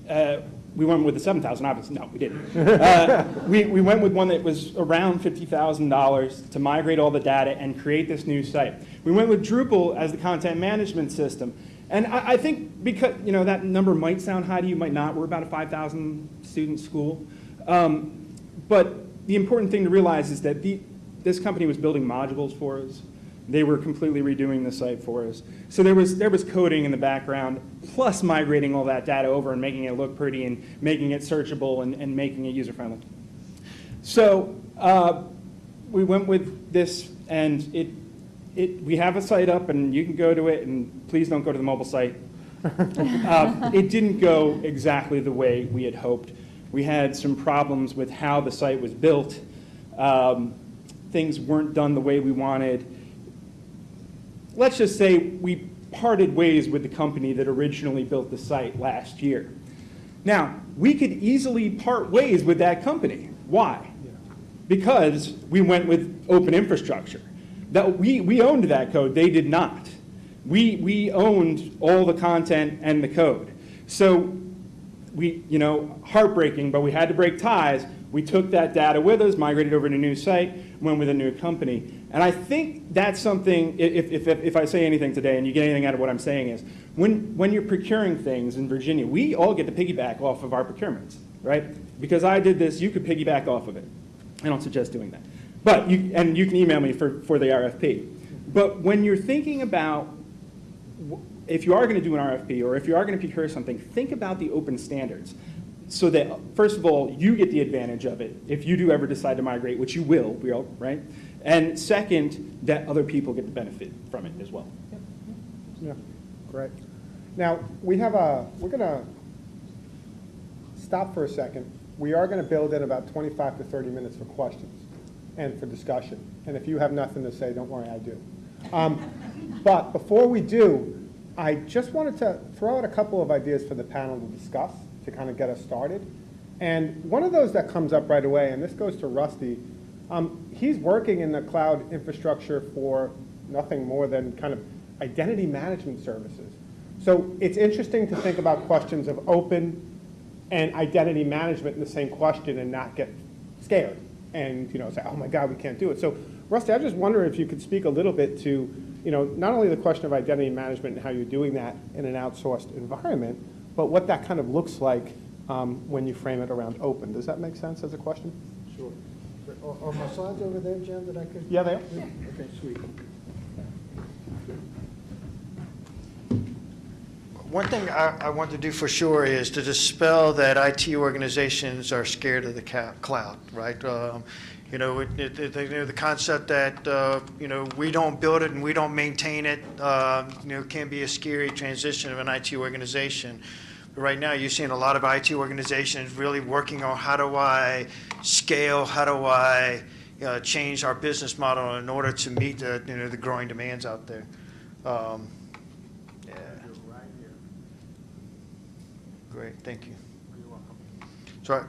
uh, we went with the 7,000, obviously. No, we didn't. Uh, we, we went with one that was around $50,000 to migrate all the data and create this new site. We went with Drupal as the content management system. And I, I think because, you know, that number might sound high to you, might not. We're about a 5,000 student school. Um, but the important thing to realize is that the, this company was building modules for us. They were completely redoing the site for us. So there was, there was coding in the background, plus migrating all that data over and making it look pretty and making it searchable and, and making it user-friendly. So uh, we went with this, and it, it, we have a site up, and you can go to it, and please don't go to the mobile site. Uh, It didn't go exactly the way we had hoped. We had some problems with how the site was built. Um, Things weren't done the way we wanted let's just say we parted ways with the company that originally built the site last year. Now, we could easily part ways with that company. Why? Because we went with open infrastructure. That we, we owned that code, they did not. We, we owned all the content and the code. So we, you know, heartbreaking, but we had to break ties. We took that data with us, migrated over to a new site, went with a new company. And I think that's something, if, if, if I say anything today and you get anything out of what I'm saying is, when, when you're procuring things in Virginia, we all get to piggyback off of our procurements, right? Because I did this, you could piggyback off of it. I don't suggest doing that. But you, and you can email me for, for the RFP. But when you're thinking about if you are going to do an RFP or if you are going to procure something, think about the open standards so that, first of all, you get the advantage of it if you do ever decide to migrate, which you will, will right? And second, that other people get the benefit from it as well. Yeah, great. Now, we have a, we're going to stop for a second. We are going to build in about 25 to 30 minutes for questions and for discussion. And if you have nothing to say, don't worry, I do. Um, But before we do, I just wanted to throw out a couple of ideas for the panel to discuss to kind of get us started. And one of those that comes up right away, and this goes to Rusty, um, he's working in the cloud infrastructure for nothing more than kind of identity management services. So it's interesting to think about questions of open and identity management in the same question and not get scared and you know say, oh my God, we can't do it. So Rusty, I just wonder if you could speak a little bit to you know not only the question of identity management and how you're doing that in an outsourced environment, but what that kind of looks like um, when you frame it around open. Does that make sense as a question? Sure. Are are my slides over there, Jim, that I could? Yeah, they are. Okay, sweet. One thing I, I want to do for sure is to dispel that IT organizations are scared of the ca- cloud, right? Um, You know, it, it, it- you know, the concept that, uh, you know, we don't build it and we don't maintain it, uh, you know, can be a scary transition of an IT organization. Right now, you're seeing a lot of IT organizations really working on how do I scale, how do I uh, change our business model in order to meet the, you know, the growing demands out there. Um, Yeah. Great, thank you. So I-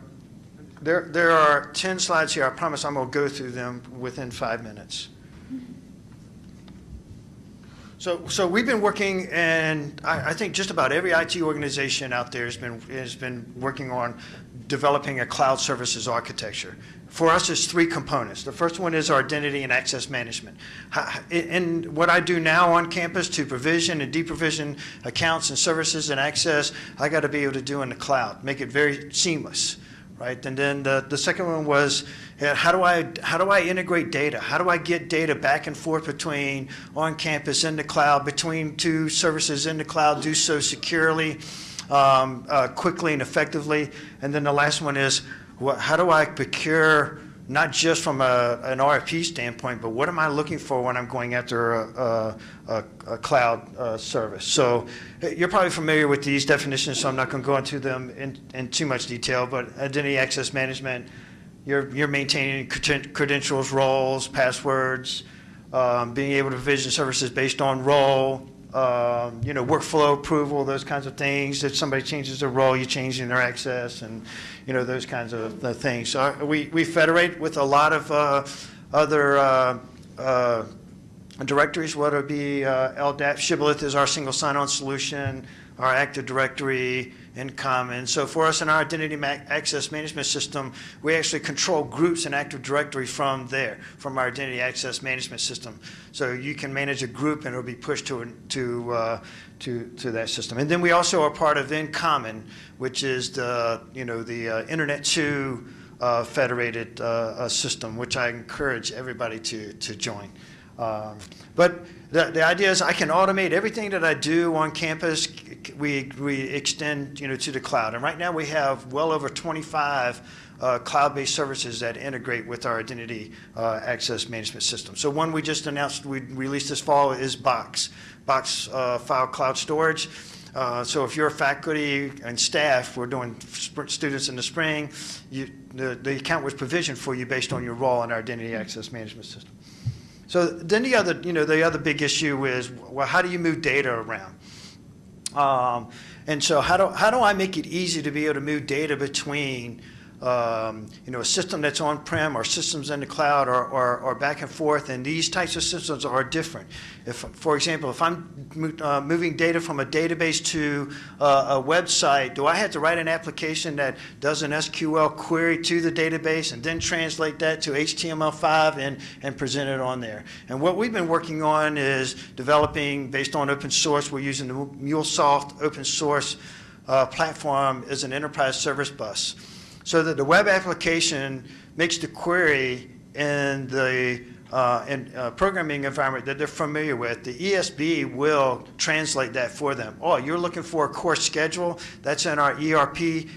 there, there are 10 slides here. I promise I'm going to go through them within five minutes. So, so we've been working, and I, I think just about every IT organization out there has been, has been working on developing a cloud services architecture. For us, it's three components. The first one is our identity and access management. And what I do now on campus to provision and deprovision accounts and services and access, I got to be able to do in the cloud, make it very seamless right? And then the, the second one was, uh, how do I, how do I integrate data? How do I get data back and forth between on campus and the cloud, between two services in the cloud, do so securely, um, uh, quickly and effectively? And then the last one is, what, how do I procure, not just from a, an RFP standpoint, but what am I looking for when I'm going after a, a, a, cloud uh, service? So uh, you're probably familiar with these definitions, so I'm not going to go into them in, in too much detail, but identity access management, you're, you're maintaining credentials, roles, passwords, um, being able to provision services based on role, um, you know, workflow approval, those kinds of things. If somebody changes their role, you're changing their access and, you know, those kinds of uh, things. So uh, we, we federate with a lot of uh, other uh, uh, directories, whether it be uh, LDAP, Shibboleth is our single sign-on solution, our Active Directory, InCommon. So for us in our identity ma- access management system, we actually control groups in Active Directory from there, from our identity access management system. So you can manage a group and it'll be pushed to, to, uh, to, to that system. And then we also are part of InCommon, which is the, you know, the uh, Internet 2 uh, federated uh, uh, system, which I encourage everybody to, to join. Um, But the, the idea is I can automate everything that I do on campus. We, we extend, you know, to the cloud. And right now we have well over 25 uh, cloud-based services that integrate with our identity uh, access management system. So one we just announced we released this fall is Box, Box uh, File Cloud Storage. Uh, So if you're faculty and staff, we're doing students in the spring, you, the, the account was provisioned for you based on your role in our identity access management system. So then the other, you know, the other big issue is, well, how do you move data around? Um, and so how do, how do I make it easy to be able to move data between, um, you know, a system that's on-prem or systems in the cloud or, or, or back and forth? And these types of systems are different. If, for example, if I'm mo- uh, moving data from a database to uh, a website, do I have to write an application that does an SQL query to the database and then translate that to HTML5 and, and present it on there? And what we've been working on is developing, based on open source, we're using the MuleSoft open source uh, platform as an enterprise service bus. So that the web application makes the query in the uh, uh, programming environment that they're familiar with, the ESB will translate that for them. Oh, you're looking for a course schedule? That's in our ERP.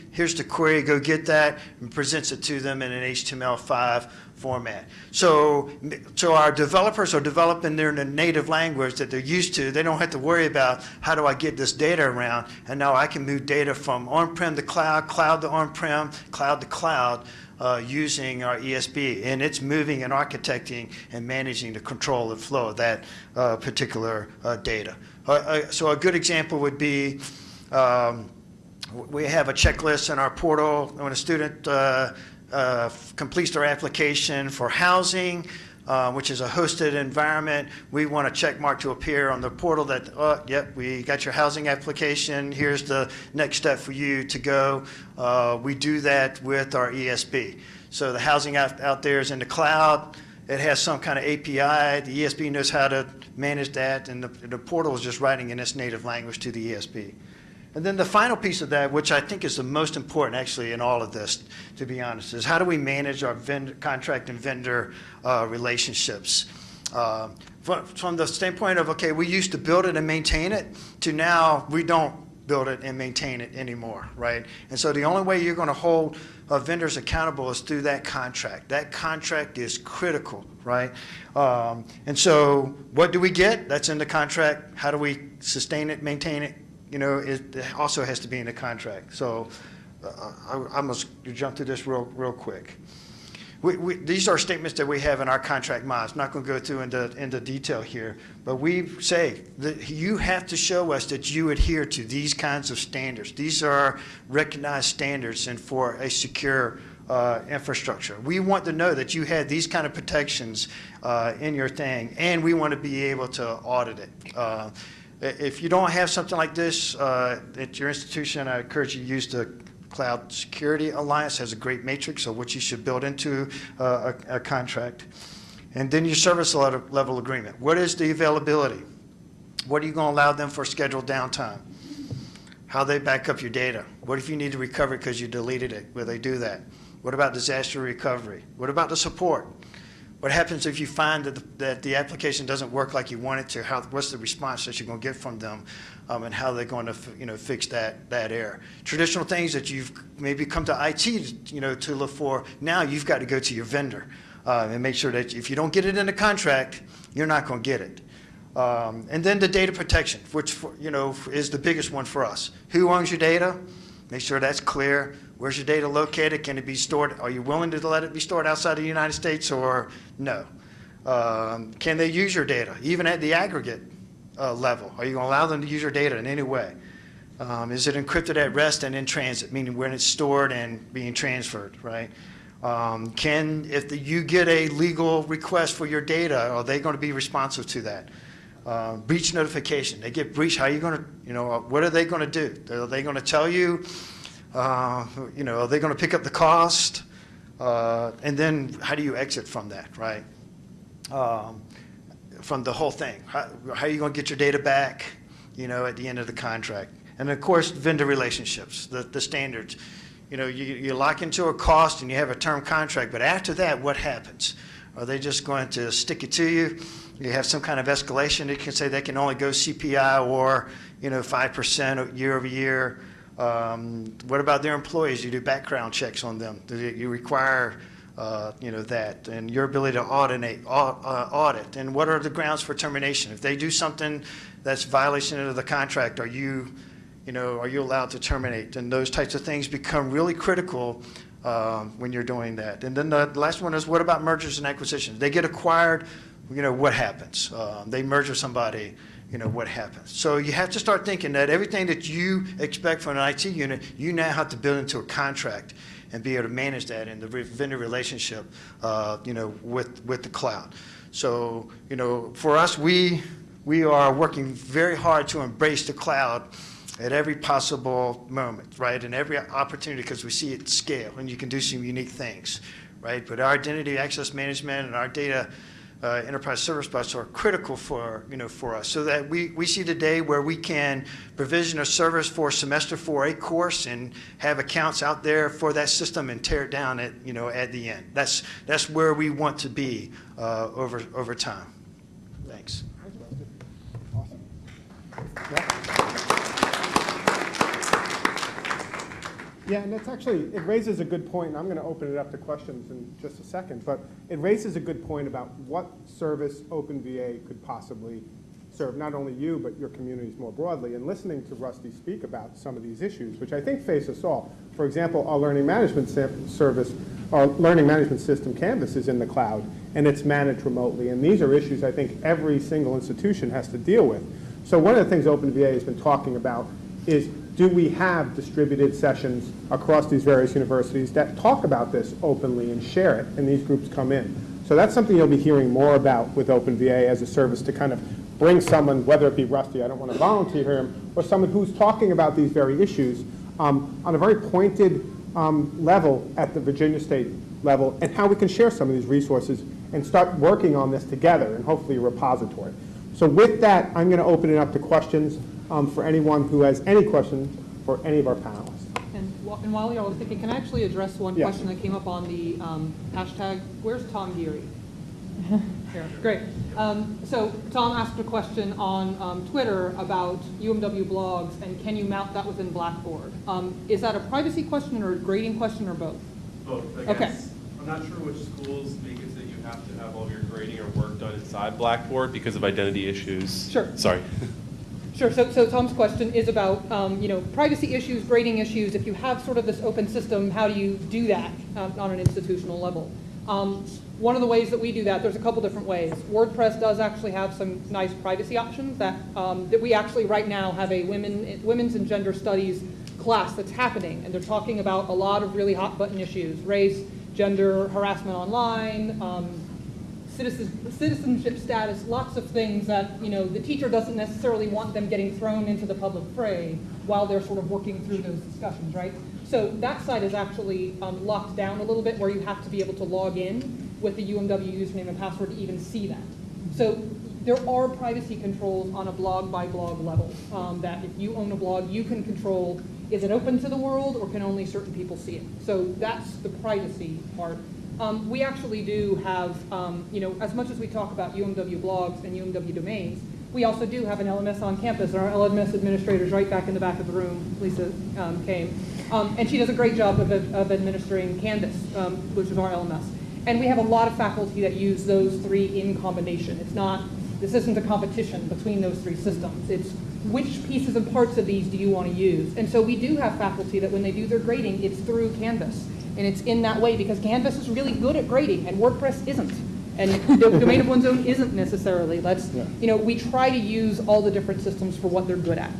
Here's the query, go get that, and presents it to them in an HTML5 format. So, so our developers are developing their native language that they're used to. They don't have to worry about how do I get this data around, and now I can move data from on-prem to cloud, cloud to on-prem, cloud to cloud, uh, using our ESB, and it's moving and architecting and managing the control and flow of that uh, particular uh, data. Uh, uh, so a good example would be um, we have a checklist in our portal when a student uh, uh, completes their application for housing. Uh, which is a hosted environment. We want a check mark to appear on the portal that, oh, yep, we got your housing application. Here's the next step for you to go. Uh, we do that with our ESB. So the housing out, out there is in the cloud. It has some kind of API. The ESB knows how to manage that, and the, the portal is just writing in its native language to the ESB. And then the final piece of that, which I think is the most important actually in all of this, to be honest, is how do we manage our vendor, contract and vendor uh, relationships? Uh, From from the standpoint of, okay, we used to build it and maintain it, to now we don't build it and maintain it anymore, right? And so the only way you're going to hold uh, vendors accountable is through that contract. That contract is critical, right? Um, And so what do we get? That's in the contract. How do we sustain it, maintain it? You know, it also has to be in the contract. So uh, I I must jump through this real, real quick. We, we, these are statements that we have in our contract mods. I'm not going to go through into, into detail here, but we say that you have to show us that you adhere to these kinds of standards. These are recognized standards and for a secure uh, infrastructure. We want to know that you had these kind of protections uh, in your thing, and we want to be able to audit it. Uh, if you don't have something like this uh, at your institution, I encourage you to use the Cloud Security Alliance has a great matrix of what you should build into uh, a, a contract. And then your service level, level agreement. What is the availability? What are you going to allow them for scheduled downtime? How they back up your data? What if you need to recover because you deleted it? Will they do that? What about disaster recovery? What about the support? What happens if you find that the, that the application doesn't work like you want it to? How, what's the response that you're going to get from them, um, and how they're going to, you know, fix that that error? Traditional things that you've maybe come to IT, you know, to look for. Now you've got to go to your vendor uh, and make sure that if you don't get it in the contract, you're not going to get it. Um, and then the data protection, which for, you know is the biggest one for us. Who owns your data? Make sure that's clear. Where's your data located? Can it be stored? Are you willing to let it be stored outside of the United States or no? Um, can they use your data, even at the aggregate uh, level? Are you going to allow them to use your data in any way? Um, is it encrypted at rest and in transit, meaning when it's stored and being transferred, right? Um, can, if the, you get a legal request for your data, are they going to be responsive to that? Uh, breach notification, they get breached, how are you going to, you know, what are they going to do? Are they going to tell you, uh, you know, are they going to pick up the cost? Uh, and then how do you exit from that, right? Um, from the whole thing. How, how are you going to get your data back, you know, at the end of the contract? And of course, vendor relationships, the, the standards. You know, you, you lock into a cost and you have a term contract, but after that, what happens? Are they just going to stick it to you? You have some kind of escalation. They can say they can only go CPI or, you know, 5% year over year. Um, what about their employees? You do background checks on them. You require uh, you know, that, and your ability to audit, uh, audit, and what are the grounds for termination? If they do something that's violation of the contract, are you, you know, are you allowed to terminate? And those types of things become really critical um, when you're doing that. And then the last one is, what about mergers and acquisitions? They get acquired, you know, what happens? Um, They merge with somebody, you know, what happens? So you have to start thinking that everything that you expect from an IT unit, you now have to build into a contract and be able to manage that in the vendor relationship, uh, you know, with, with the cloud. So, you know, for us, we, we are working very hard to embrace the cloud at every possible moment, right? And every opportunity, because we see it scale and you can do some unique things, right? But our identity access management and our data uh, enterprise service bus are critical for, you know, for us. So that we, we see today where we can provision a service for semester 4A course and have accounts out there for that system and tear it down at, you know, at the end. That's, that's where we want to be uh, over, over time. Thanks. Yeah, and that's actually, it raises a good point, and I'm going to open it up to questions in just a second, but it raises a good point about what service OpenVA could possibly serve, not only you, but your communities more broadly. And listening to Rusty speak about some of these issues, which I think face us all. For example, our learning management service, our learning management system, Canvas, is in the cloud, and it's managed remotely. And these are issues I think every single institution has to deal with. So one of the things OpenVA has been talking about is do we have distributed sessions across these various universities that talk about this openly and share it, and these groups come in. So that's something you'll be hearing more about with OpenVA as a service to kind of bring someone, whether it be Rusty, I don't want to volunteer him, or someone who's talking about these very issues um, on a very pointed um, level at the Virginia State level, and how we can share some of these resources and start working on this together, and hopefully a repository. So with that, I'm going to open it up to questions um, for anyone who has any questions for any of our panelists. And wh- and while y'all are thinking, can I actually address one Yes. question that came up on the um, hashtag? Where's Tom Geary? Here, great. Um, So Tom asked a question on um, Twitter about UMW blogs, and can you mount that within Blackboard? Um, Is that a privacy question or a grading question or both? Both, I Okay. guess. I'm not sure which schools make it that you have to have all your grading or work done inside Blackboard because of identity issues. Sure. Sorry. Sure, so, so Tom's question is about, um, you know, privacy issues, grading issues. If you have sort of this open system, how do you do that um, on an institutional level? Um, One of the ways that we do that, there's a couple different ways. WordPress does actually have some nice privacy options that, um, that we actually right now have a women, women's and gender studies class that's happening, and they're talking about a lot of really hot button issues, race, gender, harassment online, um, citizen- citizenship status, lots of things that, you know, the teacher doesn't necessarily want them getting thrown into the public fray while they're sort of working through those discussions, right? So that side is actually um, locked down a little bit where you have to be able to log in with the UMW username and password to even see that. So there are privacy controls on a blog by blog level, um, that if you own a blog, you can control, is it open to the world or can only certain people see it? So that's the privacy part. Um, we actually do have, um, you know, as much as we talk about UMW blogs and UMW domains, we also do have an LMS on campus, and our LMS administrator's right back in the back of the room, Lisa um, came. Um, and she does a great job of, of administering Canvas, um, which is our LMS. And we have a lot of faculty that use those three in combination. It's not, this isn't a competition between those three systems. It's which pieces and parts of these do you want to use? And so we do have faculty that when they do their grading, it's through Canvas. And it's in that way because Canvas is really good at grading and WordPress isn't. And the domain of one's own isn't necessarily. Let's, you know, we try to use all the different systems for what they're good at.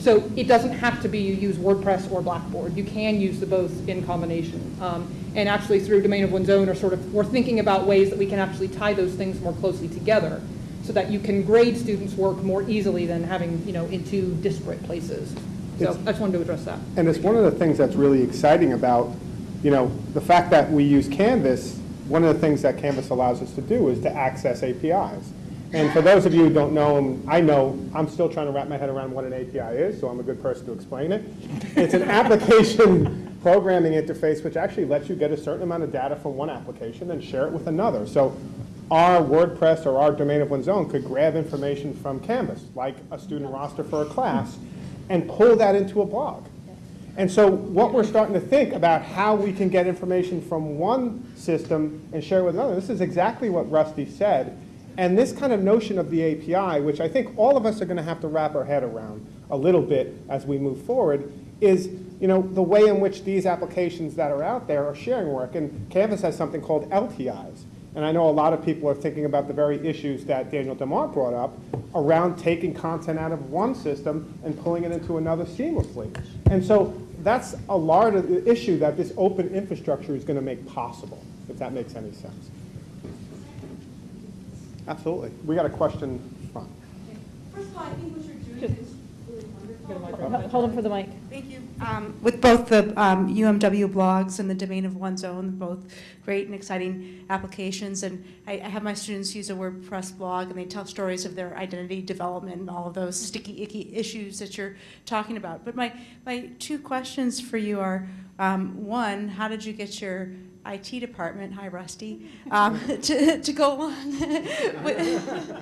So it doesn't have to be you use WordPress or Blackboard. You can use the both in combination. Um, and actually through domain of one's own are sort of, we're thinking about ways that we can actually tie those things more closely together so that you can grade students' work more easily than having, you know, in two disparate places. So It's- I just wanted to address that. And it's one of the things that's really exciting about, you know, the fact that we use Canvas, one of the things that Canvas allows us to do is to access APIs. And for those of you who don't know, I know, I'm still trying to wrap my head around what an API is, so I'm a good person to explain it. It's an application programming interface which actually lets you get a certain amount of data from one application and share it with another. So our WordPress or our domain of one's own could grab information from Canvas, like a student roster for a class, and pull that into a blog. And so what we're starting to think about how we can get information from one system and share it with another, this is exactly what Rusty said. And this kind of notion of the API, which I think all of us are going to have to wrap our head around a little bit as we move forward, is you know, the way in which these applications that are out there are sharing work. And Canvas has something called LTIs. And I know a lot of people are thinking about the very issues that Daniel DeMont brought up around taking content out of one system and pulling it into another seamlessly. And so that's a large of the issue that this open infrastructure is going to make possible, if that makes any sense. Absolutely. We got a question front. First of all, I think what you're doing is really wonderful. Hold on for the mic. Thank you. Um, With both the um, UMW blogs and the domain of one's own, both great and exciting applications. And I I have my students use a WordPress blog, and they tell stories of their identity development and all of those sticky, icky issues that you're talking about. But my, my two questions for you are, um, one, how did you get your IT department, hi Rusty, um, to, to go along with,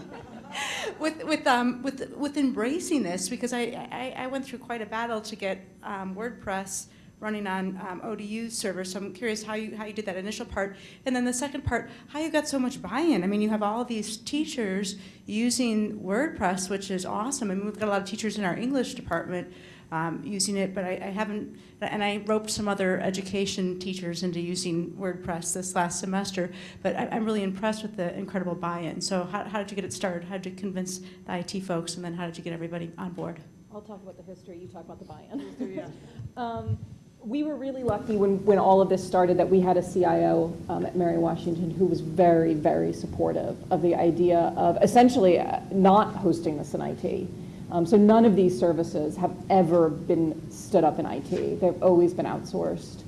with with um with with embracing this because I, I, I went through quite a battle to get um, WordPress running on um, ODU servers. So I'm curious how you how you did that initial part, and then the second part, how you got so much buy-in. I mean, you have all these teachers using WordPress, which is awesome. I mean, we've got a lot of teachers in our English department. Um, using it, but I, I haven't, and I roped some other education teachers into using WordPress this last semester, but I, I'm really impressed with the incredible buy-in. So how, how did you get it started? How did you convince the IT folks, and then how did you get everybody on board? I'll talk about the history, you talk about the buy-in. Um, We were really lucky when, when all of this started that we had a CIO um, at Mary Washington who was very, very supportive of the idea of essentially uh, not hosting this in IT. Um, So none of these services have ever been stood up in IT. They've always been outsourced.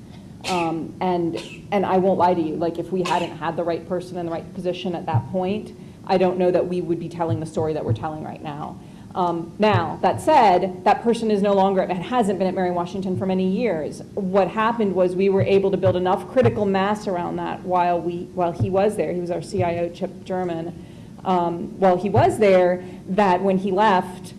Um, And, and I won't lie to you, like if we hadn't had the right person in the right position at that point, I don't know that we would be telling the story that we're telling right now. Um, Now, that said, that person is no longer, and hasn't been at Mary Washington for many years. What happened was we were able to build enough critical mass around that while we, while he was there. He was our CIO, Chip German. Um, While he was there, that when he left,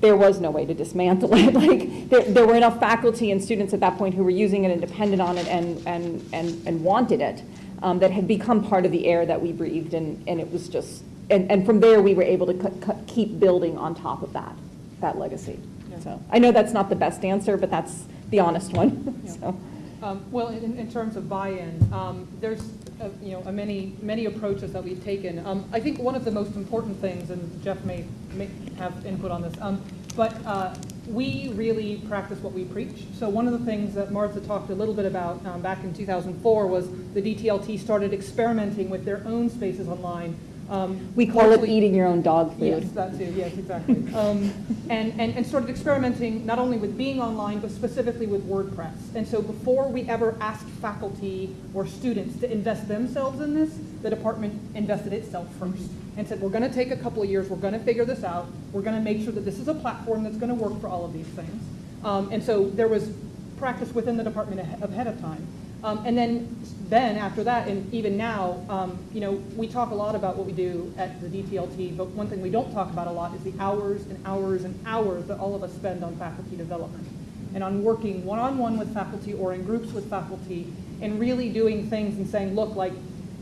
there was no way to dismantle it. Like, there, there were enough faculty and students at that point who were using it and depended on it and, and, and, and wanted it, um, that had become part of the air that we breathed, and, and it was just, and, and from there, we were able to keep building on top of that, that legacy. So, I know that's not the best answer, but that's the honest one, so. Um, Well, in, in terms of buy-in, um, there's, uh, you know, many, many approaches that we've taken. Um, I think one of the most important things, and Jeff may, may have input on this, um, but uh, we really practice what we preach. So one of the things that Martha talked a little bit about um, back in 2004 was the DTLT started experimenting with their own spaces online. Um, We call it eating your own dog food. Yes, that too, yes, exactly. Um, And, and, and started experimenting not only with being online, but specifically with WordPress. And so before we ever asked faculty or students to invest themselves in this, the department invested itself first and said, we're gonna take a couple of years, we're gonna figure this out, we're gonna make sure that this is a platform that's gonna work for all of these things. Um, And so there was practice within the department ahead of time. Um, And then, then after that, and even now, um, you know, we talk a lot about what we do at the DTLT, but one thing we don't talk about a lot is the hours and hours and hours that all of us spend on faculty development and on working one-on-one with faculty or in groups with faculty and really doing things and saying, look, like,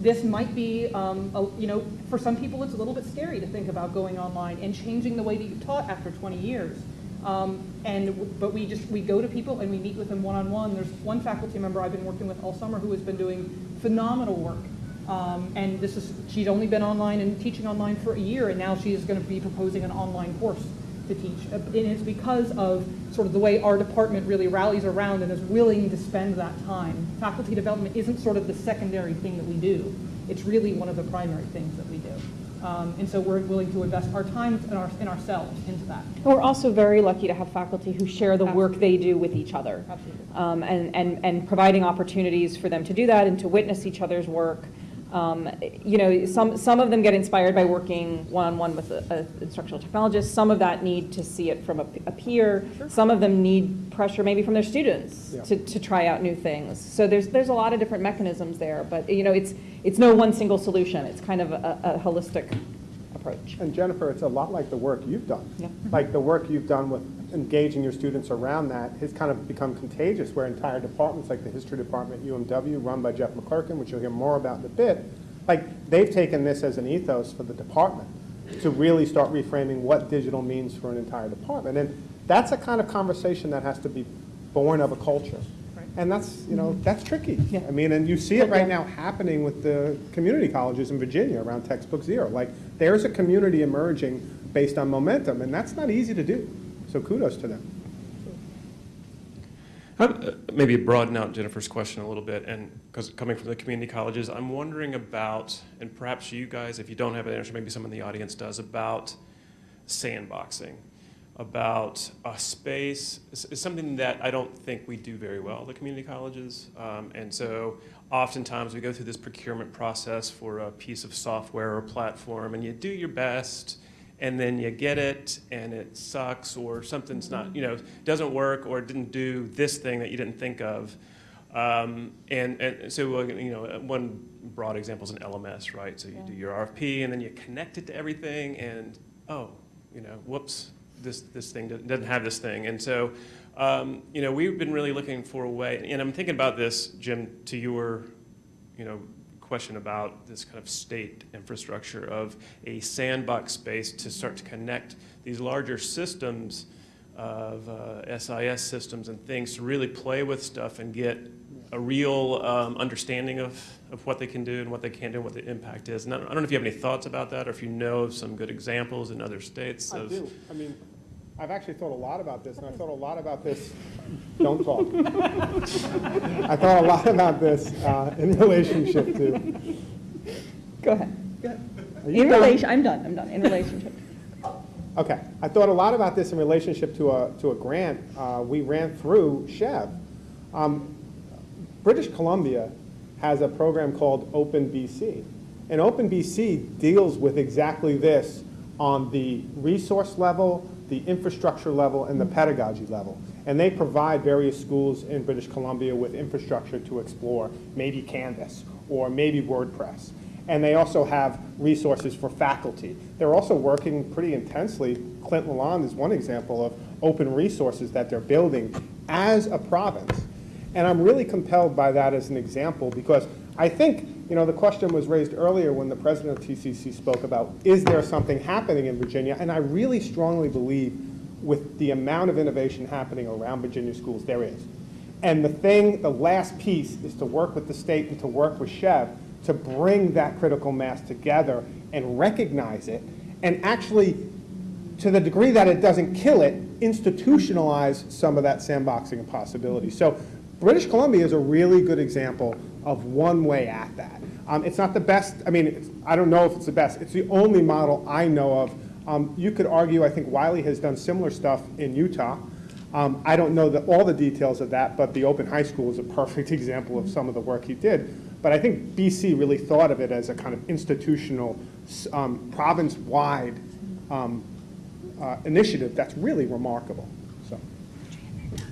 this might be, um, a- you know, for some people, it's a little bit scary to think about going online and changing the way that you taught after 20 years. Um, And, but we just, we go to people and we meet with them one-on-one. There's one faculty member I've been working with all summer who has been doing phenomenal work. Um, And this is, she's only been online and teaching online for a year, and now she is going to be proposing an online course to teach. Uh, And it's because of sort of the way our department really rallies around and is willing to spend that time. Faculty development isn't sort of the secondary thing that we do. It's really one of the primary things that we do. Um, And so we're willing to invest our time and our, and ourselves into that. And We're also very lucky to have faculty who share the work they do with each other. Absolutely. Um, And, and, and providing opportunities for them to do that and to witness each other's work. Um, You know, some, some of them get inspired by working one-on-one with an instructional technologist. Some of that need to see it from a a peer. Some of them need pressure maybe from their students Yeah. to, to try out new things. So there's, there's a lot of different mechanisms there. But, you know, it's, it's no one single solution. It's kind of a, a holistic approach. And Jennifer, it's a lot like the work you've done. Yeah. Like the work you've done with engaging your students around that has kind of become contagious, where entire departments, like the history department, at UMW, run by Jeff McClurken, which you'll hear more about in a bit, like, they've taken this as an ethos for the department to really start reframing what digital means for an entire department. And that's a kind of conversation that has to be born of a culture. Right. And that's, you know, that's tricky. Yeah. I mean, and you see it right now happening with the community colleges in Virginia around Textbook Zero. Like, there's a community emerging based on momentum, and that's not easy to do. So kudos to them. Uh, Maybe broaden out Jennifer's question a little bit, and because coming from the community colleges, I'm wondering about, and perhaps you guys, if you don't have an answer, maybe someone in the audience does, about sandboxing, about a space, it's it's something that I don't think we do very well, the community colleges. Um, And so oftentimes we go through this procurement process for a piece of software or platform, and you do your best, and then you get it and it sucks or something's not, you know, doesn't work or it didn't do this thing that you didn't think of. Um, and, and so, uh, you know, uh, one broad example is an LMS, right? So you do your RFP and then you connect it to everything and, oh, you know, whoops, this, this thing doesn't have this thing. And so, um, you know, we've been really looking for a way, and I'm thinking about this, Jim, to your, you know, question about this kind of state infrastructure of a sandbox space to start to connect these larger systems of uh, SIS systems and things to really play with stuff and get a real um, understanding of, of what they can do and what they can't do and what the impact is. And I don't I don't know if you have any thoughts about that or if you know of some good examples in other states I of. do. I mean, I've actually thought a lot about this, and I thought a lot about this, don't talk. I thought a lot about this uh, in relationship to, Go ahead. Are you In done? relation, I'm done, I'm done, in relationship. Okay, I thought a lot about this in relationship to a, to a grant uh, we ran through SCHEV. Um, British Columbia has a program called Open BC. And Open BC deals with exactly this, on the resource level, the infrastructure level, and the pedagogy level. And they provide various schools in British Columbia with infrastructure to explore, maybe Canvas or maybe WordPress. And they also have resources for faculty. They're also working pretty intensely. Clint Lalonde is one example of open resources that they're building as a province. And I'm really compelled by that as an example because I think, you know, the question was raised earlier when the president of TCC spoke about, is there something happening in Virginia? And I really strongly believe with the amount of innovation happening around Virginia schools, there is. And the thing, the last piece is to work with the state and to work with SCHEV to bring that critical mass together and recognize it and actually, to the degree that it doesn't kill it, institutionalize some of that sandboxing of possibility. So British Columbia is a really good example of one way at that. Um, it's not the best, I mean, I don't know if it's the best. It's the only model I know of. Um, you could argue, I think Wiley has done similar stuff in Utah. Um, I don't know the, all the details of that, but the Open High School is a perfect example of some of the work he did. But I think BC really thought of it as a kind of institutional, um, province-wide um, uh, initiative that's really remarkable.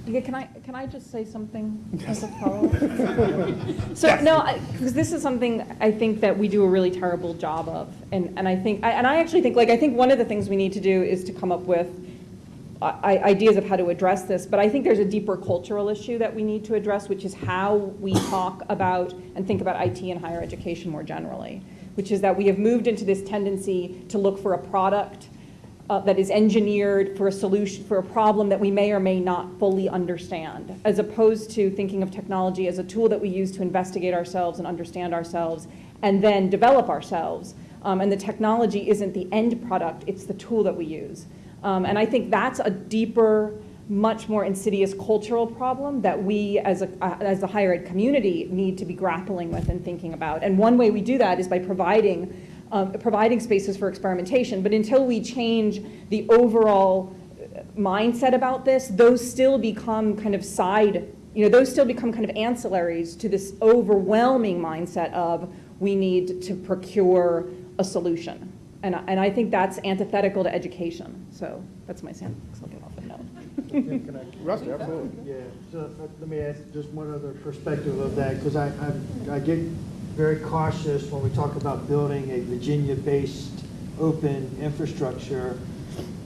Yeah, can I, can I just say something as a follow-up? So, no, because this is something I think that we do a really terrible job of. And, and I think, I- and I actually think, like, I think one of the things we need to do is to come up with uh, i- ideas of how to address this, but I think there's a deeper cultural issue that we need to address, which is how we talk about and think about IT and higher education more generally, which is that we have moved into this tendency to look for a product uh, that is engineered for a solution, for a problem that we may or may not fully understand, as opposed to thinking of technology as a tool that we use to investigate ourselves and understand ourselves and then develop ourselves. Um, and the technology isn't the end product, it's the tool that we use. Um, and I think that's a deeper, much more insidious cultural problem that we as a, uh, as the higher ed community need to be grappling with and thinking about. And one way we do that is by providing um, providing spaces for experimentation. But until we change the overall uh, mindset about this, those still become kind of side, you know, those still become kind of ancillaries to this overwhelming mindset of we need to procure a solution. And, I- and I think that's antithetical to education. So that's my sandbox. I'll get off a note. Can I- Rusty, absolutely. Yeah, so uh, let me add just one other perspective of that, because I, I, I get very cautious when we talk about building a Virginia-based open infrastructure.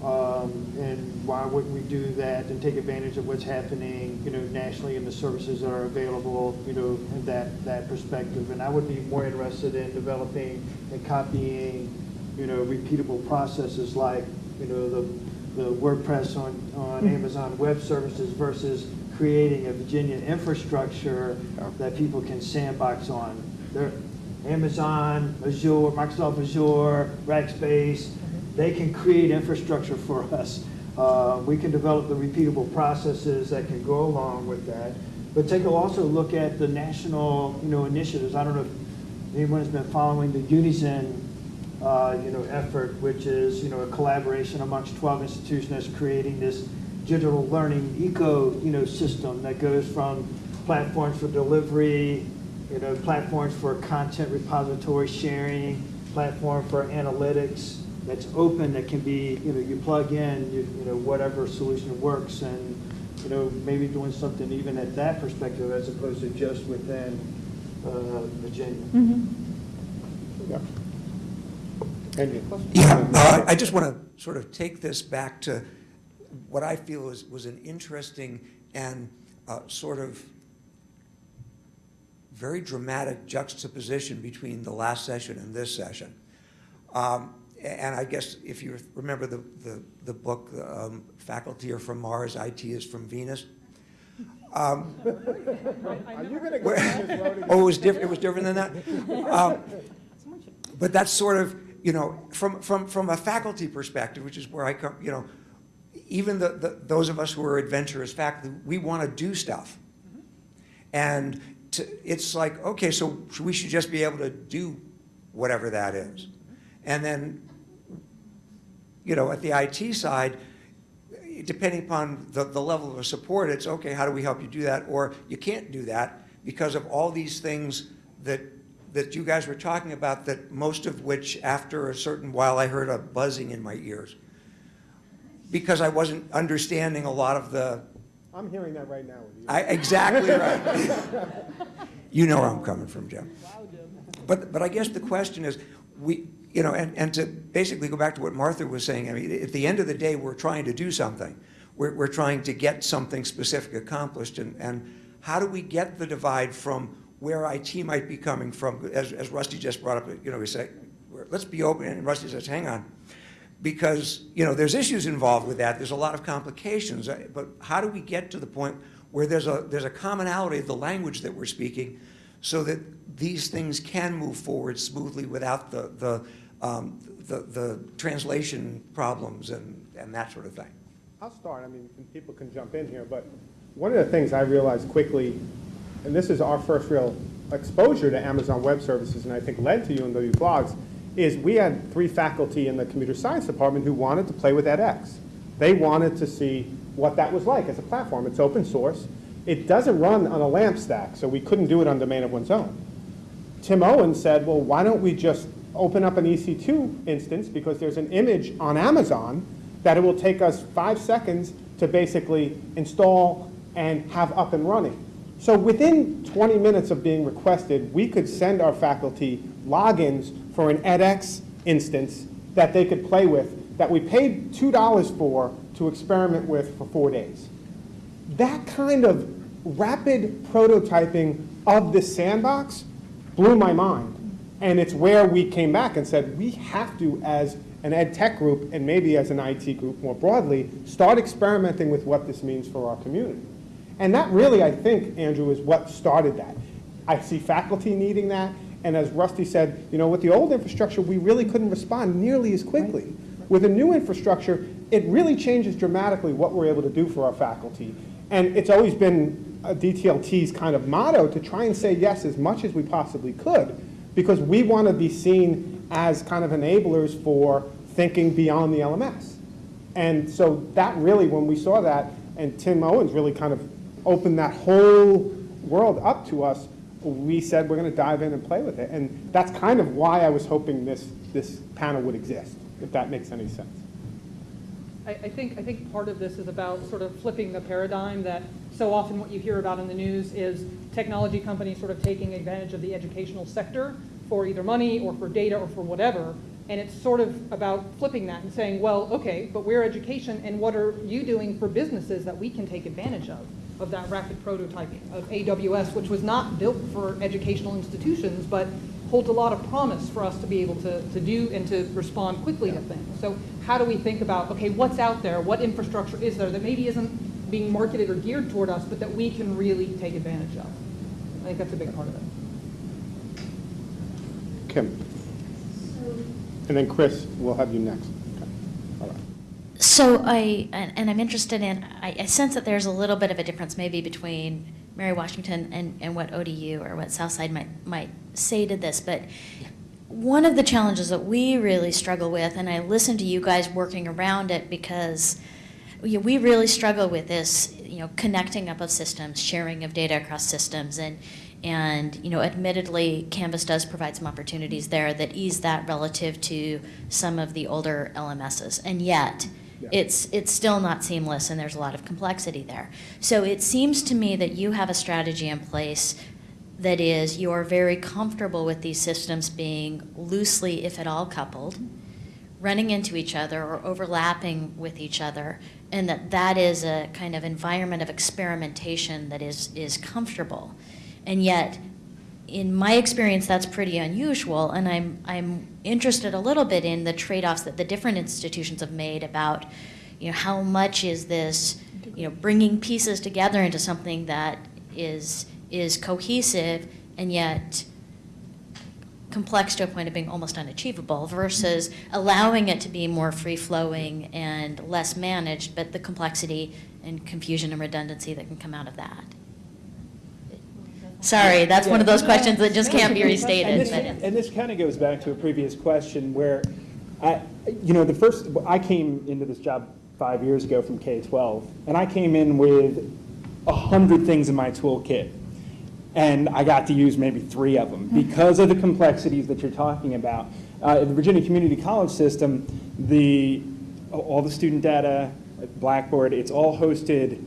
Um, and why wouldn't we do that and take advantage of what's happening, you know, nationally and the services that are available, you know, in that, that perspective. And I would be more interested in developing and copying, you know, repeatable processes like, you know, the, the WordPress on, on Amazon Web Services versus creating a Virginia infrastructure that people can sandbox on. There, Amazon, Azure, Microsoft Azure, Rackspace, they can create infrastructure for us. Uh, we can develop the repeatable processes that can go along with that. But take a also look at the national, you know, initiatives. I don't know if anyone has been following the Unizin, uh, you know, effort, which is, you know, a collaboration amongst 12 institutions that's creating this digital learning eco, you know, system that goes from platforms for delivery, you know, platforms for content repository sharing, platform for analytics that's open that can be, you know, you plug in, you, you know, whatever solution works and, you know, maybe doing something even at that perspective as opposed to just within uh, Virginia. Yeah. Andy? Yeah, uh, I just want to sort of take this back to what I feel was, was an interesting and uh, sort of very dramatic juxtaposition between the last session and this session. Um, and I guess if you remember the, the, the book, um, Faculty are from Mars, IT is from Venus. Um, Are you going to go oh, it was different, it was different than that? Um, But that's sort of, you know, from, from, from a faculty perspective, which is where I come, you know, even the, the, those of us who are adventurous faculty, we want to do stuff. And to, it's like, okay, so we should just be able to do whatever that is. And then, you know, at the IT side, depending upon the, the level of support, it's, okay, how do we help you do that? Or you can't do that because of all these things that that you guys were talking about, that most of which, after a certain while, I heard a buzzing in my ears. Because I wasn't understanding a lot of the, I'm hearing that right now with you. I, exactly right. You know where I'm coming from, Jim. But, but I guess the question is, we, you know, and, and to basically go back to what Martha was saying, I mean, at the end of the day, we're trying to do something. We're, we're trying to get something specific accomplished, and, and how do we get the divide from where IT might be coming from, as, as Rusty just brought up, you know, we say, let's be open, and Rusty says, hang on. Because, you know, there's issues involved with that, there's a lot of complications, uh, but how do we get to the point where there's a, there's a commonality of the language that we're speaking so that these things can move forward smoothly without the, the, um, the, the translation problems and, and that sort of thing? I'll start, I mean, people can jump in here, but one of the things I realized quickly, and this is our first real exposure to Amazon Web Services, and I think led to UMW Blogs, is we had three faculty in the computer science department who wanted to play with edX. They wanted to see what that was like as a platform. It's open source. It doesn't run on a LAMP stack, so we couldn't do it on domain of one's own. Tim Owen said, well, why don't we just open up an EC2 instance because there's an image on Amazon that it will take us five seconds to basically install and have up and running. So within 20 minutes of being requested, we could send our faculty logins for an edX instance that they could play with that we paid $2 for to experiment with for four days. That kind of rapid prototyping of this sandbox blew my mind. And it's where we came back and said, we have to, as an ed tech group and maybe as an IT group more broadly, start experimenting with what this means for our community. And that really, I think, Andrew, is what started that. I see faculty needing that, and as Rusty said, you know, with the old infrastructure, we really couldn't respond nearly as quickly. With a new infrastructure, it really changes dramatically what we're able to do for our faculty. And it's always been a DTLT's kind of motto to try and say yes as much as we possibly could, because we want to be seen as kind of enablers for thinking beyond the LMS. And so that really, when we saw that, and Tim Owens really kind of opened that whole world up to us, we said we're going to dive in and play with it. And that's kind of why I was hoping this, this panel would exist, if that makes any sense. I, I think, I think part of this is about sort of flipping the paradigm that so often what you hear about in the news is technology companies sort of taking advantage of the educational sector for either money or for data or for whatever. And it's sort of about flipping that and saying, well, okay, but we're education, and what are you doing for businesses that we can take advantage of, of that rapid prototyping, of AWS, which was not built for educational institutions, but holds a lot of promise for us to be able to, to do and to respond quickly to things. So how do we think about, okay, what's out there, what infrastructure is there that maybe isn't being marketed or geared toward us, but that we can really take advantage of? I think that's a big part of it. Kim. And then Chris, we'll have you next. So I, and, and I'm interested in, I, I sense that there's a little bit of a difference maybe between Mary Washington and, and what ODU or what Southside might, might say to this, but one of the challenges that we really struggle with, and I listen to you guys working around it because you know, we really struggle with this, you know, connecting up of systems, sharing of data across systems, and and you know, admittedly, Canvas does provide some opportunities there that ease that relative to some of the older LMSs, and yet. Yeah. It's it's still not seamless, and there's a lot of complexity there. So it seems to me that you have a strategy in place that is you're very comfortable with these systems being loosely, if at all, coupled, running into each other or overlapping with each other, and that that is a kind of environment of experimentation that is is comfortable. And yet, in my experience, that's pretty unusual, and I'm, I'm interested a little bit in the trade-offs that the different institutions have made about, you know, how much is this, you know, bringing pieces together into something that is, is cohesive and yet complex to a point of being almost unachievable versus allowing it to be more free-flowing and less managed, but the complexity and confusion and redundancy that can come out of that. Sorry, that's one of those questions that just can't be And restated. this, and this kind of goes back to a previous question where, I, you know, the first, I came into this job five years ago from K-12, and I came in with a hundred things in my toolkit. and I got to use maybe three of them because of the complexities that you're talking about. Uh, in the Virginia Community College system, the, all the student data, Blackboard, it's all hosted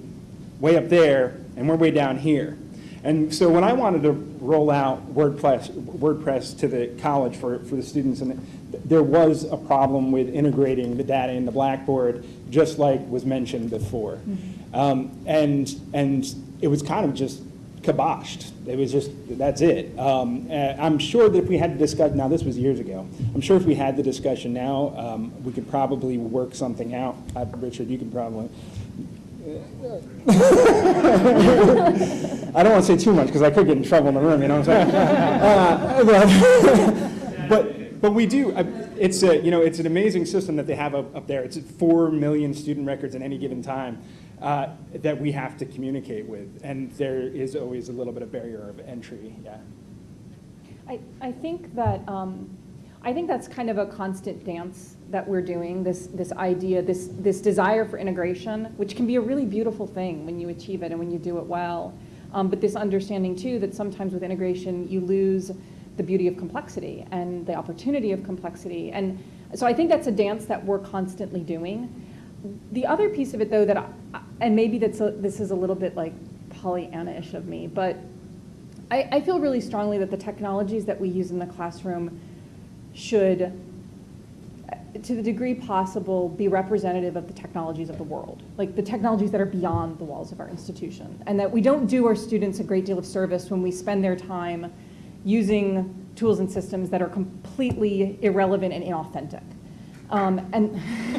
way up there, and we're way down here. And so when I wanted to roll out WordPress, WordPress to the college for, for the students, and there was a problem with integrating the data in the Blackboard, just like was mentioned before. Um, and, and it was kind of just kiboshed. It was just, that's it. Um, uh, I'm sure that if we had to discuss, now this was years ago, I'm sure if we had the discussion now, um, we could probably work something out. Uh, Richard, you could probably. I don't want to say too much because I could get in trouble in the room, you know what I'm saying? Uh, but, but, but we do, it's a, you know, it's an amazing system that they have up, up there. It's 4 million student records at any given time uh, that we have to communicate with. And there is always a little bit of barrier of entry, yeah. I, I think that, um, I think that's kind of a constant dance that we're doing, this, this idea, this, this desire for integration, which can be a really beautiful thing when you achieve it and when you do it well. Um, but this understanding too that sometimes with integration you lose the beauty of complexity and the opportunity of complexity. And so I think that's a dance that we're constantly doing. The other piece of it though that, I, and maybe that's a, this is a little bit like Pollyanna-ish of me, but I, I feel really strongly that the technologies that we use in the classroom should, to the degree possible, be representative of the technologies of the world, like the technologies that are beyond the walls of our institution. And that we don't do our students a great deal of service when we spend their time using tools and systems that are completely irrelevant and inauthentic. Um, and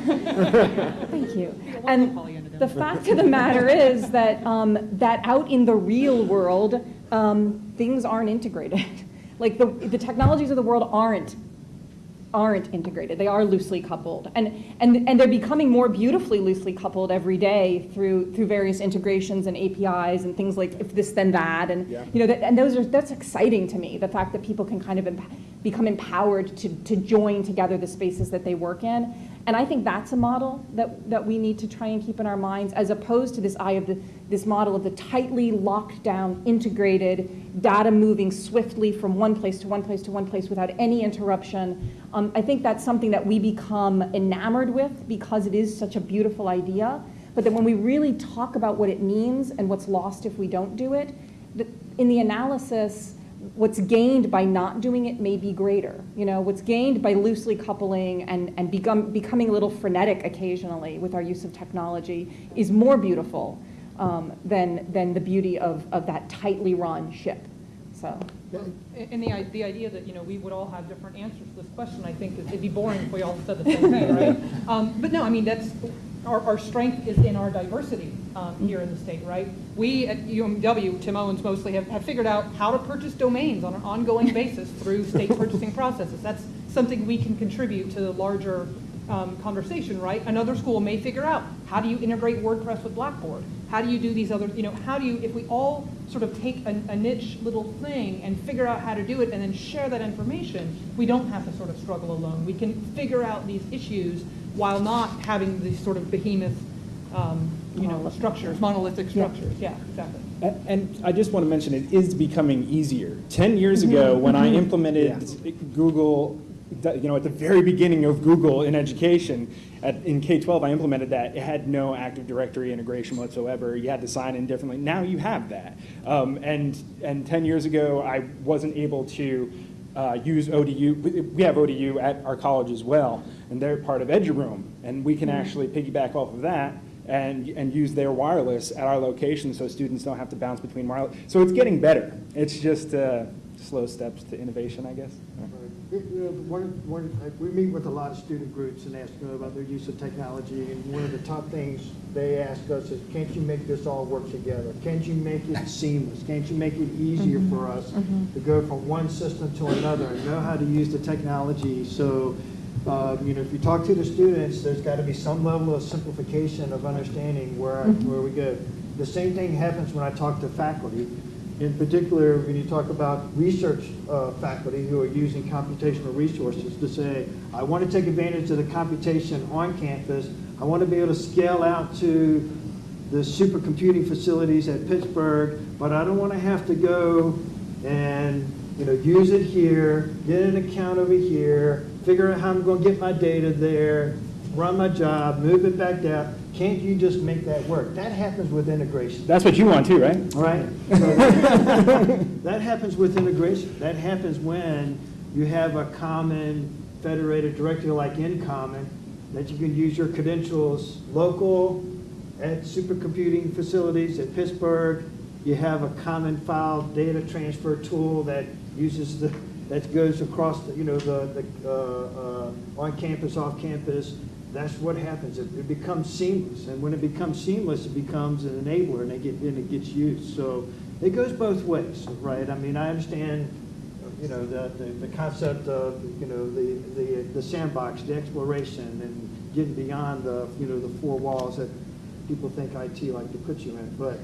thank you. And the fact of the matter is that um, that out in the real world, um, things aren't integrated. like the, the technologies of the world aren't aren't integrated. They are loosely coupled. And, and, and they're becoming more beautifully loosely coupled every day through, through various integrations and APIs and things like if this, then that. And, Yeah. you know, that, and those are, that's exciting to me, the fact that people can kind of emp- become empowered to, to join together the spaces that they work in. And I think that's a model that, that we need to try and keep in our minds as opposed to this eye of the, this model of the tightly locked down, integrated, data moving swiftly from one place to one place to one place without any interruption. Um, I think that's something that we become enamored with because it is such a beautiful idea. But then when we really talk about what it means and what's lost if we don't do it, in the analysis, what's gained by not doing it may be greater. You know, what's gained by loosely coupling and, and become, becoming a little frenetic occasionally with our use of technology is more beautiful um, than, than the beauty of, of that tightly run ship. So, And the, the idea that, you know, we would all have different answers to this question, I think, it'd be boring if we all said the same thing, right? Um, But no, I mean, that's, our, our strength is in our diversity um, here in the state, right? We at UMW, Tim Owens mostly, have, have figured out how to purchase domains on an ongoing basis through state purchasing processes. That's something we can contribute to the larger um, conversation, right? Another school may figure out, how do you integrate WordPress with Blackboard? How do you do these other, you know, how do you, if we all sort of take a, a niche little thing and figure out how to do it and then share that information, we don't have to sort of struggle alone. We can figure out these issues while not having these sort of behemoth, um, you know, structures, monolithic structures. Yeah, exactly. A- And I just want to mention, it is becoming easier. 10 years ago, when I implemented Google, the- you know, at the very beginning of Google in education, at, in K-12, I implemented that. It had no Active Directory integration whatsoever. You had to sign in differently. Now you have that. Um, and, and 10 years ago, I wasn't able to uh, use ODU. We- We have ODU at our college as well, and they're part of Eduroam. And we can actually piggyback off of that and, and use their wireless at our location so students don't have to bounce between wireless. So it's getting better. It's just uh, slow steps to innovation, I guess. You know, One, one, like, we meet with a lot of student groups and ask them about their use of technology, and one of the top things they ask us is, can't you make this all work together? Can't you make it seamless? Can't you make it easier mm-hmm. for us mm-hmm. to go from one system to another and know how to use the technology? So, uh, you know, if you talk to the students, there's got to be some level of simplification of understanding where, mm-hmm. where we go. The same thing happens when I talk to faculty. In particular, when you talk about research uh, faculty who are using computational resources to say, I want to take advantage of the computation on campus. I want to be able to scale out to the supercomputing facilities at Pittsburgh, but I don't want to have to go and, you know, use it here, get an account over here, figure out how I'm going to get my data there, run my job, move it back down. Can't you just make that work? That happens with integration. That's what you want too, right? Right? So That happens with integration. That happens when you have a common federated directory like InCommon, that you can use your credentials local, at supercomputing facilities at Pittsburgh. You have a common file data transfer tool that uses the, that goes across, the you know, the, the, uh, uh, on campus, off campus. That's what happens. It, it becomes seamless. And when it becomes seamless, it becomes an enabler and it get, and it gets used. So it goes both ways, right? I mean, I understand, you know, the, the, the concept of, you know, the, the, the sandbox, the exploration and getting beyond the, you know, the four walls that people think IT like to put you in. But,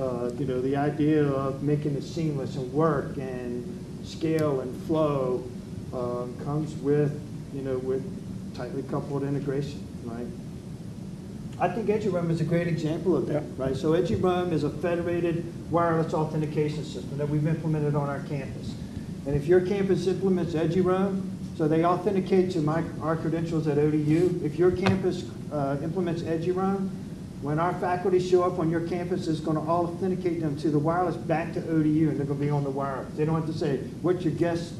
uh, you know, the idea of making it seamless and work and scale and flow um, comes with, you know, with tightly coupled integration, right? I think EduRoam is a great example of that, right? So EduRoam is a federated wireless authentication system that we've implemented on our campus. And if your campus implements EduRoam, so they authenticate to my, our credentials at ODU, if your campus uh, implements EduRoam, when our faculty show up on your campus, it's going to authenticate them to the wireless back to ODU, and they're going to be on the wireless. They don't have to say, what's your guest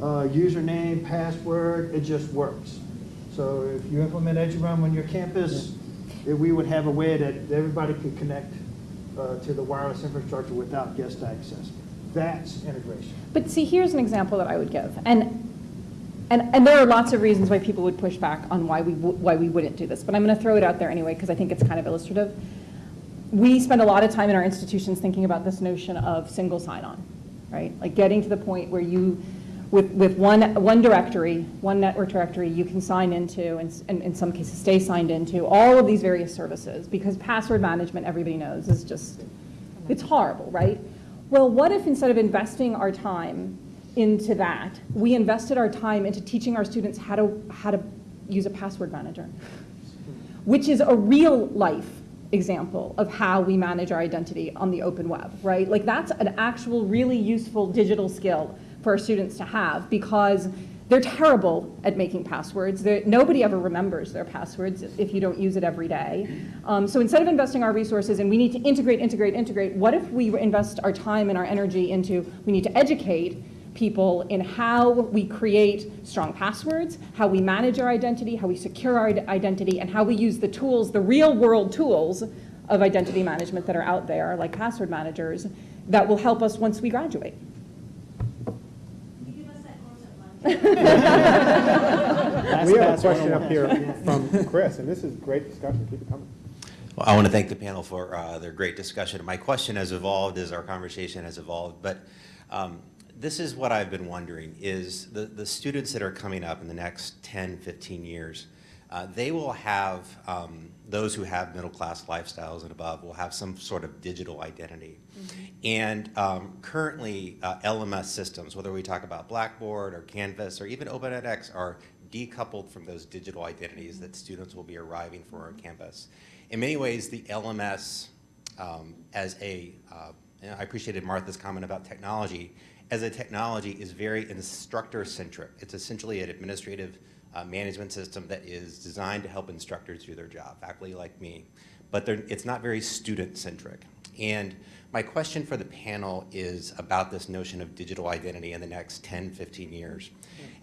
uh, username, password, it just works. So if you implement EduRoam on your campus, eh, we would have a way that everybody could connect uh, to the wireless infrastructure without guest access. That's integration. But see, here's an example that I would give. And, and, and there are lots of reasons why people would push back on why we, why we wouldn't do this. But I'm going to throw it out there anyway, because I think it's kind of illustrative. We spend a lot of time in our institutions thinking about this notion of single sign-on, right? Like getting to the point where you, with, with one, one directory, one network directory, you can sign into, and and in some cases stay signed into, all of these various services. Because password management, everybody knows, is just, it's horrible, right? Well, what if instead of investing our time into that, we invested our time into teaching our students how to, how to use a password manager? Which is a real life example of how we manage our identity on the open web, right? Like that's an actual really useful digital skill for our students to have because they're terrible at making passwords. They're, nobody ever remembers their passwords if you don't use it every day. Um, so instead of investing our resources and we need to integrate, integrate, integrate, what if we invest our time and our energy into, we need to educate people in how we create strong passwords, how we manage our identity, how we secure our identity, and how we use the tools, the real world tools of identity management that are out there, like password managers, that will help us once we graduate. We have a question up here from Chris, and this is great discussion. Keep it coming. Well, I want to thank the panel for uh, their great discussion. My question has evolved as our conversation has evolved, but um, this is what I've been wondering, is the, the students that are coming up in the next 10, 15 years, uh, they will have, um, those who have middle-class lifestyles and above will have some sort of digital identity. And um, currently, uh, LMS systems, whether we talk about Blackboard or Canvas or even OpenEdX, are decoupled from those digital identities that students will be arriving for on campus. In many ways, the LMS um, as a, uh, I appreciated Martha's comment about technology, as a technology is very instructor-centric. It's essentially an administrative uh, management system that is designed to help instructors do their job, faculty like me. But it's not very student-centric. And my question for the panel is about this notion of digital identity in the next 10, 15 years.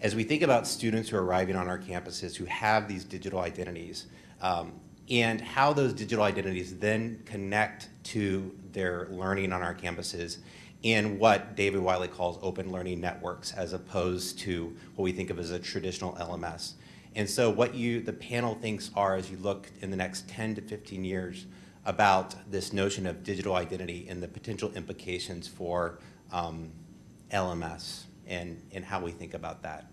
As we think about students who are arriving on our campuses who have these digital identities, um, and how those digital identities then connect to their learning on our campuses in what David Wiley calls open learning networks as opposed to what we think of as a traditional LMS. And so what you, the panel thinks are as you look in the next 10 to 15 years about this notion of digital identity and the potential implications for um, LMS and, and how we think about that.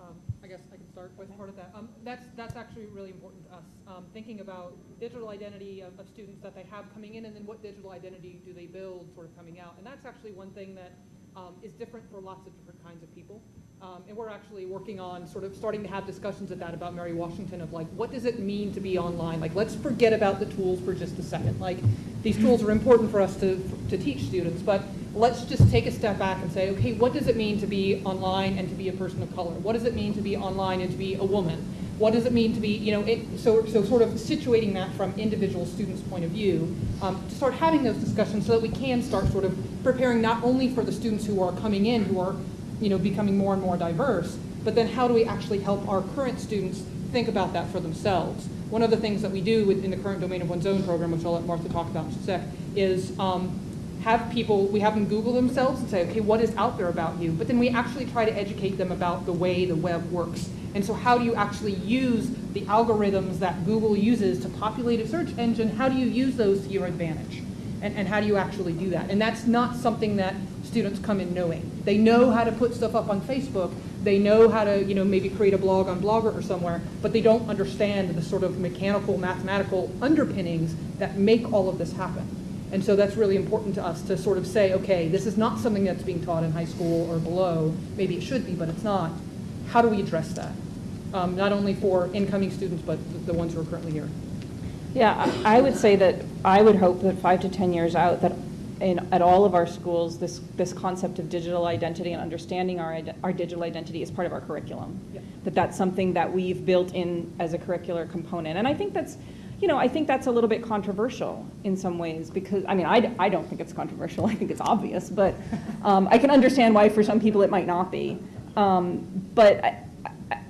Um, I guess I can start with part of that. Um, That's, that's actually really important to us, um, thinking about digital identity of, of students that they have coming in, and then what digital identity do they build sort of coming out. And that's actually one thing that um, is different for lots of different kinds of people. Um, and we're actually working on sort of starting to have discussions at that about Mary Washington of like, what does it mean to be online? Like, let's forget about the tools for just a second. Like, these tools are important for us to, to teach students, but let's just take a step back and say, okay, what does it mean to be online and to be a person of color? What does it mean to be online and to be a woman? What does it mean to be, you know, it, so, so sort of situating that from individual students' point of view, um, to start having those discussions so that we can start sort of preparing not only for the students who are coming in, who are, you know, becoming more and more diverse, but then how do we actually help our current students think about that for themselves? One of the things that we do in the current Domain of One's Own program, which I'll let Martha talk about in just a sec, is um, have people, we have them Google themselves and say, okay, what is out there about you? But then we actually try to educate them about the way the web works. And so how do you actually use the algorithms that Google uses to populate a search engine? How do you use those to your advantage? And, and how do you actually do that? And that's not something that students come in knowing. They know how to put stuff up on Facebook. They know how to, you know, maybe create a blog on Blogger or somewhere, but they don't understand the sort of mechanical, mathematical underpinnings that make all of this happen. And so that's really important to us to sort of say, okay, this is not something that's being taught in high school or below. Maybe it should be, but it's not. How do we address that? Um, not only for incoming students, but the- ones who are currently here. Yeah, I I would say that, I would hope that five to 10 years out, that in, at all of our schools, this, this concept of digital identity and understanding our, our digital identity is part of our curriculum. That that's something that we've built in as a curricular component. And I think that's, you know, I think that's a little bit controversial in some ways because, I mean, I, I don't think it's controversial, I think it's obvious, but um, I can understand why for some people it might not be. Um, But I, I-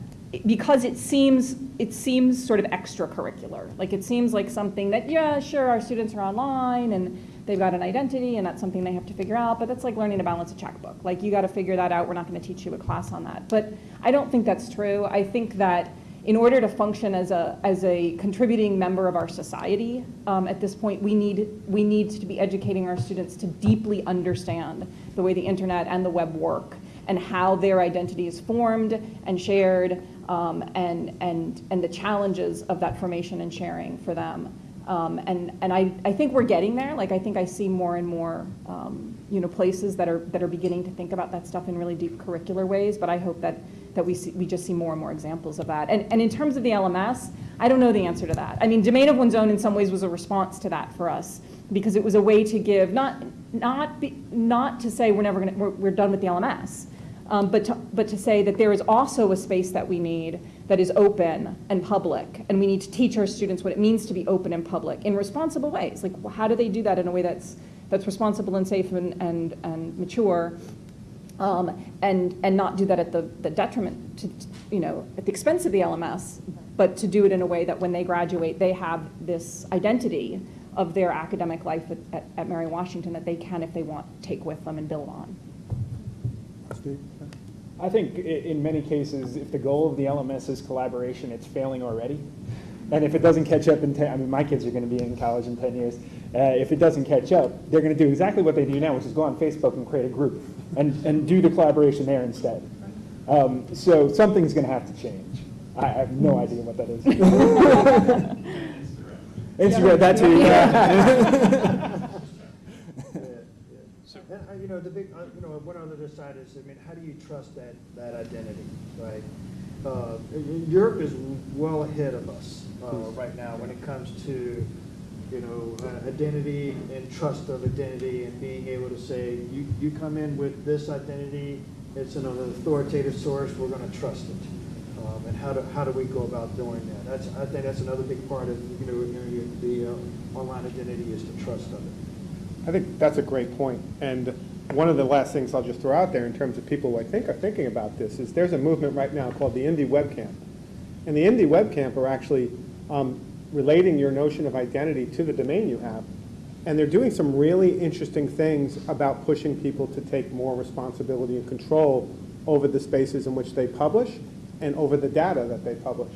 because it seems, it seems sort of extracurricular. Like, it seems like something that, yeah, sure, our students are online and they've got an identity and that's something they have to figure out, but that's like learning to balance a checkbook. Like, you got to figure that out. We're not going to teach you a class on that. But I don't think that's true. I think that in order to function as a, as a contributing member of our society, um, at this point, we need, we need to be educating our students to deeply understand the way the internet and the web work and how their identity is formed and shared, um, and, and, and the challenges of that formation and sharing for them. Um, and and I, I think we're getting there. Like, I think I see more and more, um, you know, places that are, that are beginning to think about that stuff in really deep curricular ways, but I hope that, that we see, we just see more and more examples of that. And, and in terms of the LMS, I don't know the answer to that. I mean, Domain of One's Own in some ways was a response to that for us, because it was a way to give, not, not, be, not to say we're never gonna, we're, we're done with the LMS, um, but, to, but to say that there is also a space that we need that is open and public, and we need to teach our students what it means to be open and public in responsible ways. Like, how do they do that in a way that's, that's responsible and safe and, and, and mature, um, and, and not do that at the, the detriment, to, you know, at the expense of the LMS, but to do it in a way that when they graduate, they have this identity of their academic life at, at, at Mary Washington that they can, if they want, take with them and build on. Steve? I think in many cases, if the goal of the LMS is collaboration, it's failing already. And if it doesn't catch up in 10, I mean, my kids are going to be in college in 10 years. Uh, if it doesn't catch up, they're going to do exactly what they do now, which is go on Facebook and create a group and, and do the collaboration there instead. Um, so something's going to have to change. I have no idea what that is. Instagram, that too, yeah. And, uh, you know, the big, uh, you know, one other side is, I mean, how do you trust that, that identity, right? Uh, Europe is well ahead of us, uh, right now when it comes to, you know, uh, identity and trust of identity and being able to say, you, you come in with this identity, it's an authoritative source, we're gonna trust it. Um, and how do, how do we go about doing that? That's, I think that's another big part of, you know, the, uh, online identity is the trust of it. I think that's a great point. And one of the last things I'll just throw out there in terms of people who I think are thinking about this is there's a movement right now called the Indie Web Camp. And the Indie Web Camp are actually um, relating your notion of identity to the domain you have. And they're doing some really interesting things about pushing people to take more responsibility and control over the spaces in which they publish and over the data that they publish.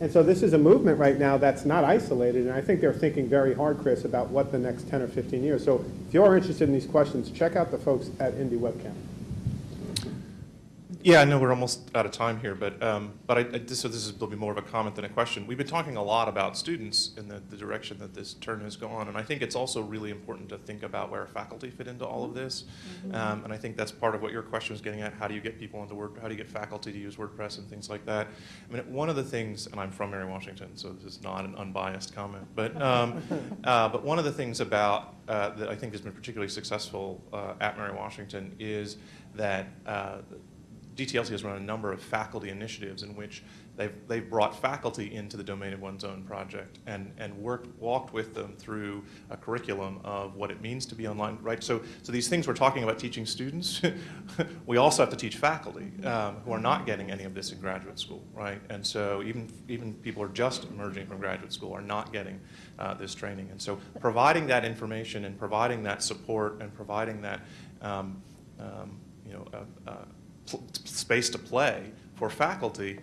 And so this is a movement right now that's not isolated, and I think they're thinking very hard, Chris, about what the next 10 or 15 years. So if you're interested in these questions, check out the folks at Indie Web Camp. Yeah, I know we're almost out of time here, but, um, but I, I, this- so this is, will be more of a comment than a question. We've been talking a lot about students in the, the direction that this turn has gone, and I think it's also really important to think about where faculty fit into all of this. Um, and I think that's part of what your question was getting at. How do you get people into Word, how do you get faculty to use WordPress and things like that? I mean, one of the things, and I'm from Mary Washington, so this is not an unbiased comment, but, um, uh, but one of the things about, uh, that I think has been particularly successful, uh, at Mary Washington is that, uh, DTLT has run a number of faculty initiatives in which they've, they've brought faculty into the Domain of One's Own project and, and worked, walked with them through a curriculum of what it means to be online, right? So, so these things we're talking about teaching students, we also have to teach faculty um, who are not getting any of this in graduate school, right? And so even, even people who are just emerging from graduate school are not getting uh, this training. And so providing that information and providing that support and providing that, um, um, you know, uh, uh, space to play for faculty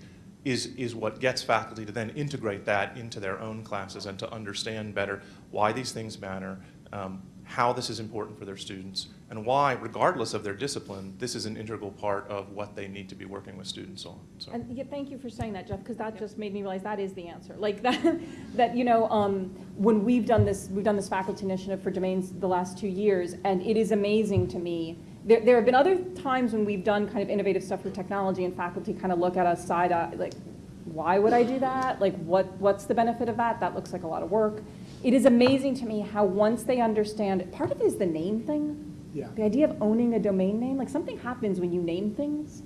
is, is what gets faculty to then integrate that into their own classes and to understand better why these things matter, um, how this is important for their students, and why, regardless of their discipline, this is an integral part of what they need to be working with students on. So. And yeah, thank you for saying that, Jeff, because that just made me realize that is the answer. Like that, that, you know, um, when we've done this, we've done this faculty initiative for domains the last two years, and it is amazing to me. There, there have been other times when we've done kind of innovative stuff with technology and faculty kind of look at us side eye, like, why would I do that? Like, what, what's the benefit of that? That looks like a lot of work. It is amazing to me how once they understand, part of it is the name thing. Yeah. The idea of owning a domain name, like something happens when you name things.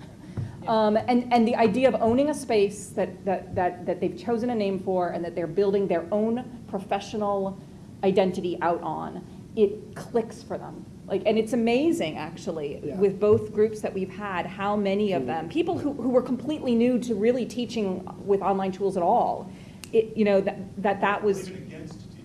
Um, and, and the idea of owning a space that, that, that, that they've chosen a name for and that they're building their own professional identity out on, it clicks for them. Like, and it's amazing, actually, Yeah. with both groups that we've had, how many of them, people who, who were completely new to really teaching with online tools at all, it, you know, that, that that was.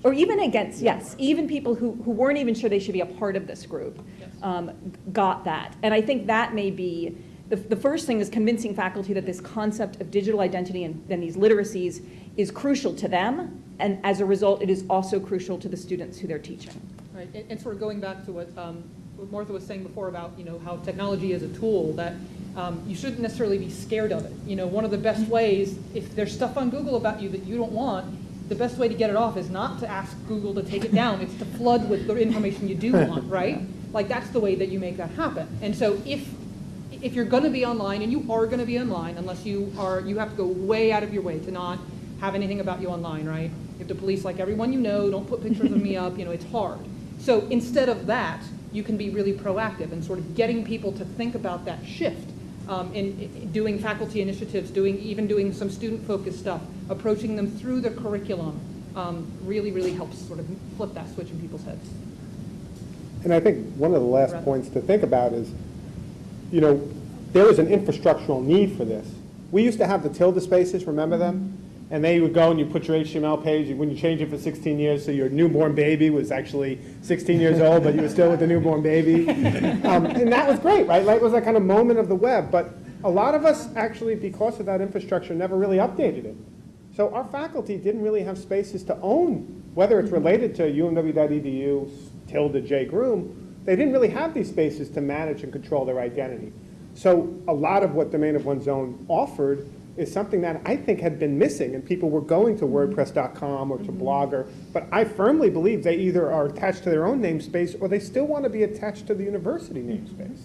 Or even against, yes, even people who, who weren't even sure they should be a part of this group um, got that. And I think that may be, the, the first thing is convincing faculty that this concept of digital identity and then these literacies is crucial to them, and as a result, it is also crucial to the students who they're teaching. Right, and, and sort of going back to what, um, what Martha was saying before about, you know, how technology is a tool, that um, you shouldn't necessarily be scared of it. You know, one of the best ways, if there's stuff on Google about you that you don't want, the best way to get it off is not to ask Google to take it down, it's to flood with the information you do want, right? Like, that's the way that you make that happen. And so if, if you're gonna be online, and you are gonna be online, unless you are, you have to go way out of your way to not have anything about you online, right? If the police like everyone you know, don't put pictures of me up, you know, it's hard. So instead of that, you can be really proactive and sort of getting people to think about that shift um, in, in doing faculty initiatives, doing even doing some student-focused stuff, approaching them through the curriculum, um, really, really helps sort of flip that switch in people's heads. And I think one of the last Right. points to think about is, you know, there is an infrastructural need for this. We used to have the tilde spaces, remember them? And they would go and you put your HTML page, when you change it for 16 years, so your newborn baby was actually 16 years old, but you were still with the newborn baby. Um, And that was great, right? Like, It was that kind of moment of the web. But a lot of us actually, because of that infrastructure, never really updated it. So our faculty didn't really have spaces to own, whether it's related to umw.edu, tilde J Groom, they didn't really have these spaces to manage and control their identity. So a lot of what Domain of One's Own offered is something that I think had been missing, and people were going to WordPress.com or to mm-hmm. Blogger, but I firmly believe they either are attached to their own namespace or they still want to be attached to the university mm-hmm. namespace.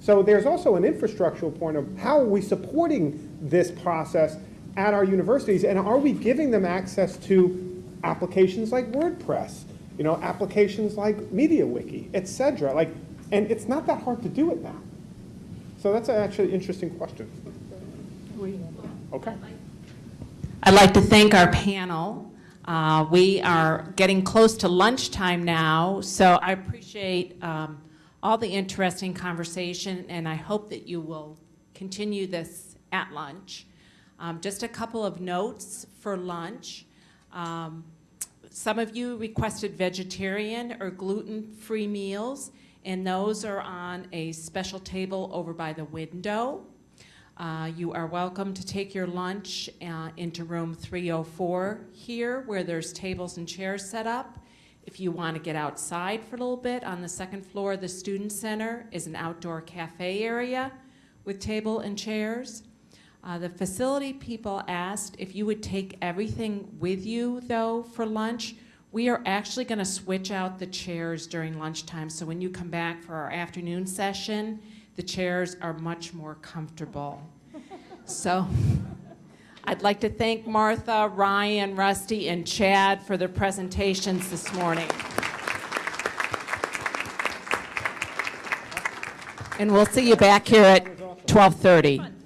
So there's also an infrastructural point of how are we supporting this process at our universities, and are we giving them access to applications like WordPress, you know, applications like MediaWiki, et cetera? Like, and it's not that hard to do it now. So that's actually an interesting question. Okay. I'd like to thank our panel. Uh, We are getting close to lunchtime now, so I appreciate um, all the interesting conversation, and I hope that you will continue this at lunch. Um, Just a couple of notes for lunch. Um, Some of you requested vegetarian or gluten-free meals, and those are on a special table over by the window. Uh, You are welcome to take your lunch uh, into room 304 here, where there's tables and chairs set up. If you want to get outside for a little bit, on the second floor of the Student Center is an outdoor cafe area with table and chairs. Uh, The facility people asked if you would take everything with you, though, for lunch. We are actually going to switch out the chairs during lunchtime, so when you come back for our afternoon session, the chairs are much more comfortable. So I'd like to thank Martha, Ryan, Rusty, and Chad for their presentations this morning. And we'll see you back here at 12:30.